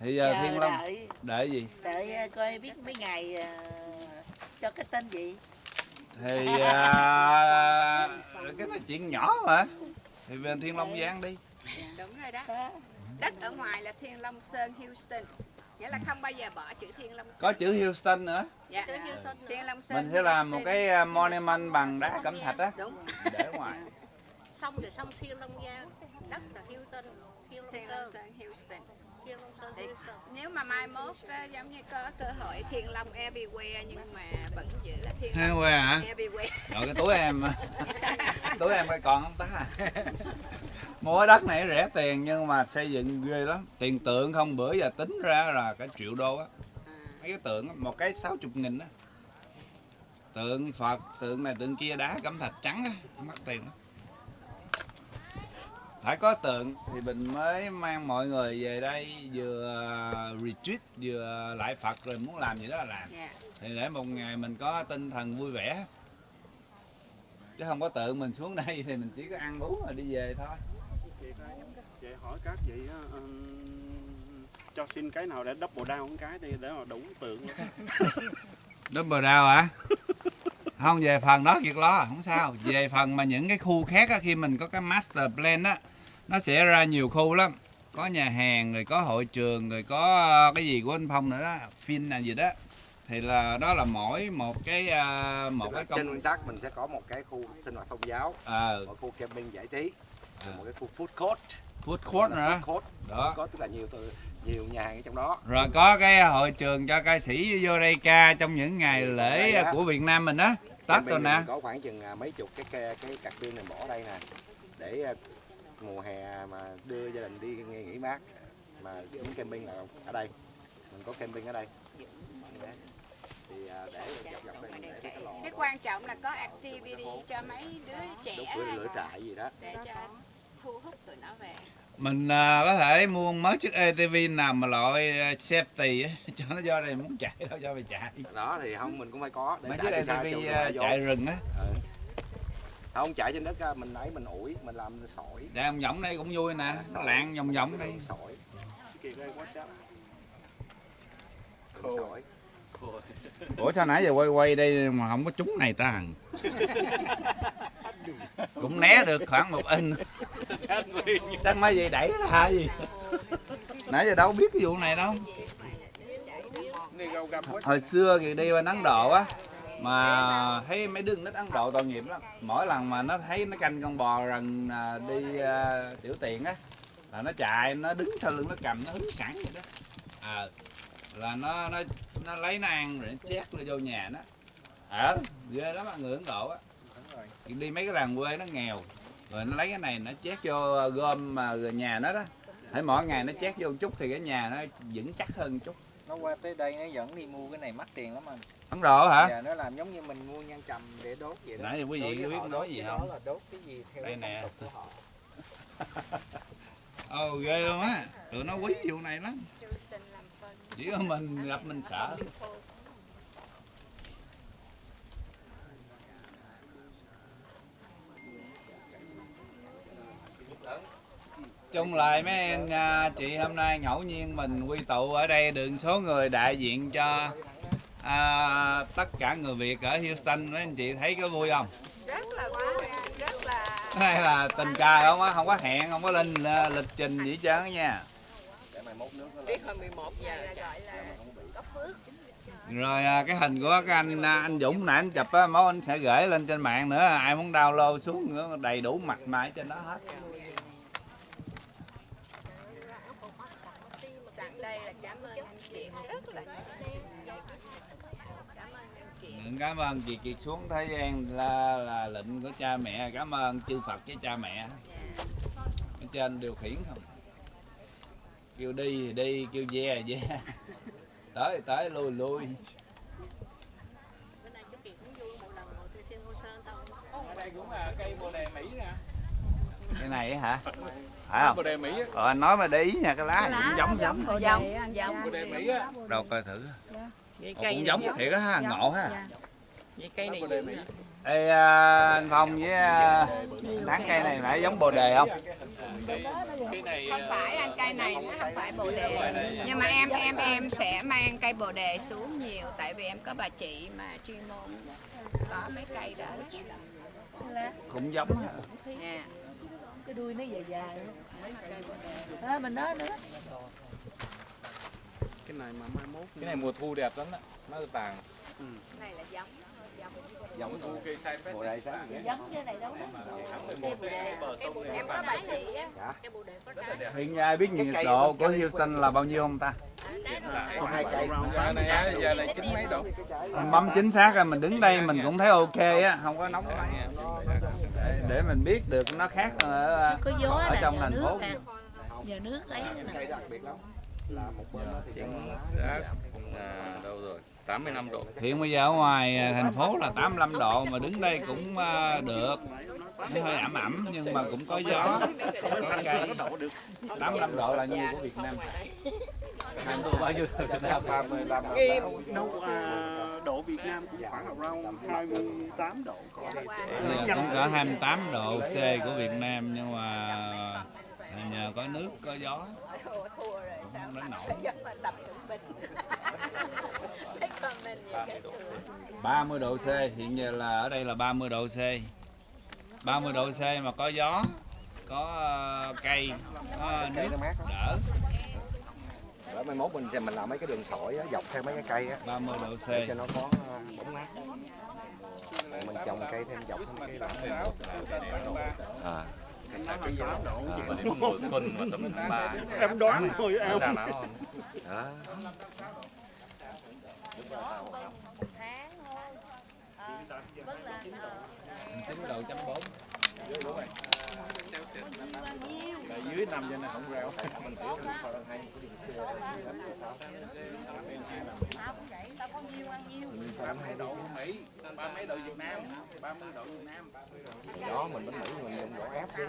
thì giờ chờ Thiên Long đợi để gì đợi ờ, coi biết mấy ngày ờ, cho cái tên gì thì à, (laughs) cái này chuyện nhỏ mà thì bên Thiên Long Giang đi Đúng rồi đó. Đất ở ngoài là Thiên Long Sơn, Houston. Nghĩa là không bao giờ bỏ chữ Thiên Long Sơn. có chữ Houston nữa Dạ. Thiên Long Sơn. mình sẽ làm một Houston. cái monument bằng đá cẩm thạch á Đúng. để ở ngoài sông thì sông thiên long giang đất là tân thiên long Thiên Long sơn Sơn, Houston. Houston. nếu mà mai mốt á, giống như có cơ hội Thiên Long everywhere nhưng mà vẫn giữ là Thiên Long hả? everywhere. rồi cái túi em (laughs) túi em coi còn không ta mua đất này rẻ tiền nhưng mà xây dựng ghê lắm tiền tượng không bữa giờ tính ra là cả triệu đô á mấy cái tượng một cái sáu chục nghìn á tượng phật tượng này tượng kia đá cẩm thạch trắng á mắc tiền lắm phải có tượng. Thì mình mới mang mọi người về đây vừa retreat vừa lại phật rồi muốn làm gì đó là làm. Dạ. thì để một ngày mình có tinh thần vui vẻ. Chứ không có tự mình xuống đây thì mình chỉ có ăn uống rồi đi về thôi. Vậy hỏi các vị ừm, cho xin cái nào để double down một cái đi để mà đủ tượng (laughs) Double down hả? không về phần đó việc lo không sao. Về phần mà những cái khu khác á, khi mình có cái master plan á nó sẽ ra nhiều khu lắm. Có nhà hàng rồi có hội trường rồi có ờ, cái gì của anh phong nữa đó phim là gì đó. Thì là đó là mỗi một cái ờ, một cái trên công nguyên tắc mình sẽ có một cái khu sinh hoạt tôn giáo Ờ. một khu camping giải trí rồi một cái khu food court. Food court nữa food court. Đó. court tức là nhiều từ nhiều nhà hàng ở trong đó. Rồi có cái hội trường cho ca sĩ vô đây ca trong những ngày lễ của Việt Nam mình á. Tết rồi nè. có khoảng chừng à, mấy chục cái cái, cái cạc pin này bỏ đây nè để à, mùa hè mà đưa gia đình đi nghe nghỉ mát mà những camping là ở đây. Mình có camping ở đây. Thì à, để đây mình để cái lò Cái quan trọng là có activity cho mấy đứa trẻ lửa, này lửa trại gì đó. Để cho thu hút tụi nó về. Mình à, có thể mua mới chiếc ATV nào mà loại à, safety á. (laughs) Cho nó do đây muốn chạy đâu cho mày chạy. Đó thì không mình cũng phải có. Để mấy chạy chiếc ATV cho à, chạy rừng á. Ừ. không chạy trên đất mình lấy mình ủi mình làm sỏi. Chạy vòng vòng đây cũng vui nè nó lạng vòng vòng đây sỏi. Đây quá chắc. sỏi. Ủa sao nãy giờ quay quay đây mà không có trúng này ta? (laughs) Cũng né được khoảng một in. Chắc mấy gì đẩy ra gì? Nãy giờ đâu biết cái vụ này đâu. Hồi xưa thì đi bên Ấn Độ á mà thấy mấy đứa nít Ấn Độ tội nghiệp lắm. Mỗi lần mà nó thấy nó canh con bò rằng à, đi uh, tiểu tiện á là nó chạy nó đứng sau lưng nó cầm nó hứng sẵn vậy đó. À, là nó nó nó lấy nó ăn rồi nó chét nó vô nhà nó. Ở ghê lắm á, người Ấn Độ á. Đi mấy cái làng quê nó nghèo rồi nó lấy cái này nó chét vô gom mà nhà nó đó. Thấy mỗi ngày nó chét vô chút thì cái nhà nó vững chắc hơn chút. Nó qua tới đây nó dẫn đi mua cái này mắc tiền lắm anh Ấn Độ hả? Dạ, nó làm giống như mình mua nhang trầm để đốt vậy đó. Nãy quý vị có biết nói đốt gì không? đó là đốt cái gì theo Đây nè. của họ. (laughs) Ồ ghê luôn á. Tụi nó quý vụ này lắm. Chỉ có mình gặp mình sợ. Chung lại mấy anh à, chị hôm nay ngẫu nhiên mình quy tụ ở đây được số người đại diện cho à, tất cả người Việt ở Houston mấy anh chị thấy có vui không? rất là vui rất là Hay là tình cờ không á, không có hẹn, không có lên à, lịch trình gì hết trơn nha. biết hồi 11 giờ gọi là có phước Rồi à, cái hình của cái anh à, anh Dũng nãy anh chụp á, máu anh sẽ gửi lên trên mạng nữa, ai muốn download xuống nữa đầy đủ mặt mày trên đó hết. sẵn đây là cảm ơn anh chị rất là cảm ơn cảm ơn chị Kiệt xuống thế gian là, là lệnh của cha mẹ, cảm ơn chư Phật với cha mẹ. Ở trên điều khiển không? Kêu đi thì đi, kêu ve thì ve. (laughs) Tới thì tới, lui lui. Cái này hả? Phải không? bồ đề Mỹ á. Ờ, anh nói mà để ý nha, cái lá gì cũng giống giống. giống. Giống bồ đề Mỹ á. Đâu coi thử. vậy Ồ, cũng giống thiệt á ha, ngộ ha. vậy cây này bồ đề Mỹ. Ê, à, anh Phong với à, Thắng cây này phải giống bồ đề không? cái này không phải anh cây này nó không phải bồ đề. Nhưng mà em em em sẽ mang cây bồ đề xuống nhiều tại vì em có bà chị mà chuyên môn có mấy cây đó. Cũng giống ha. nha cái đuôi nó dài dài đó. Mình nói nữa. Cái này mà mai mốt cái này mùa thu đẹp lắm á nó vàng này là giống giống thu cây sai phết bộ đây sáng vậy giống như này đâu đó em có á Dạ. cái bồ đề có trái Hiện giờ ai biết Cái nhiệt độ của Houston là bao nhiêu không ta? có hai cây giờ này á giờ này chín mấy độ Mình bấm chính xác rồi mình đứng đây mình cũng thấy ok á, không có nóng. Để, mình biết được nó khác ở, ở trong thành phố. nhờ nước lấy cái nè cây đặc biệt lắm là một bên thì đâu rồi 85 độ Hiện bây giờ ở ngoài à, thành phố là 85 độ mà đứng đây cũng à, được. Nó hơi ẩm ẩm nhưng mà cũng có gió, có cây. 85 độ là nhiêu của Việt Nam? bao nhiêu ba mươi lăm đâu à, độ Việt Nam cũng khoảng around 28 độ cũng cỡ 28 độ C của Việt Nam nhưng mà nhờ có nước có gió. Thua rồi cũng sao đến nổi. mà mà tập trung bình thấy comment gì cái 30 độ C. Hiện giờ là ở đây là 30 độ C. 30 độ C mà có gió có ờ, cây có nước nó mát lắm đỡ. Đó, mai mốt mình mình làm mấy cái đường sỏi á, dọc theo mấy cái cây á. 30 độ C. Để cho nó có ờ, bóng mát. Mình trồng cây thêm dọc mấy cái là à nó 28 độ mà đến mùa xuân mà tầm tháng 3 em đoán thôi em. Ra đó chín độ bốn Là dưới năm cho nên không? Reo mình ba mấy độ Mỹ ba mấy độ Việt Nam ba mươi độ Việt Nam. Đó mình bánh Mỹ mình dùng gỗ ép chứ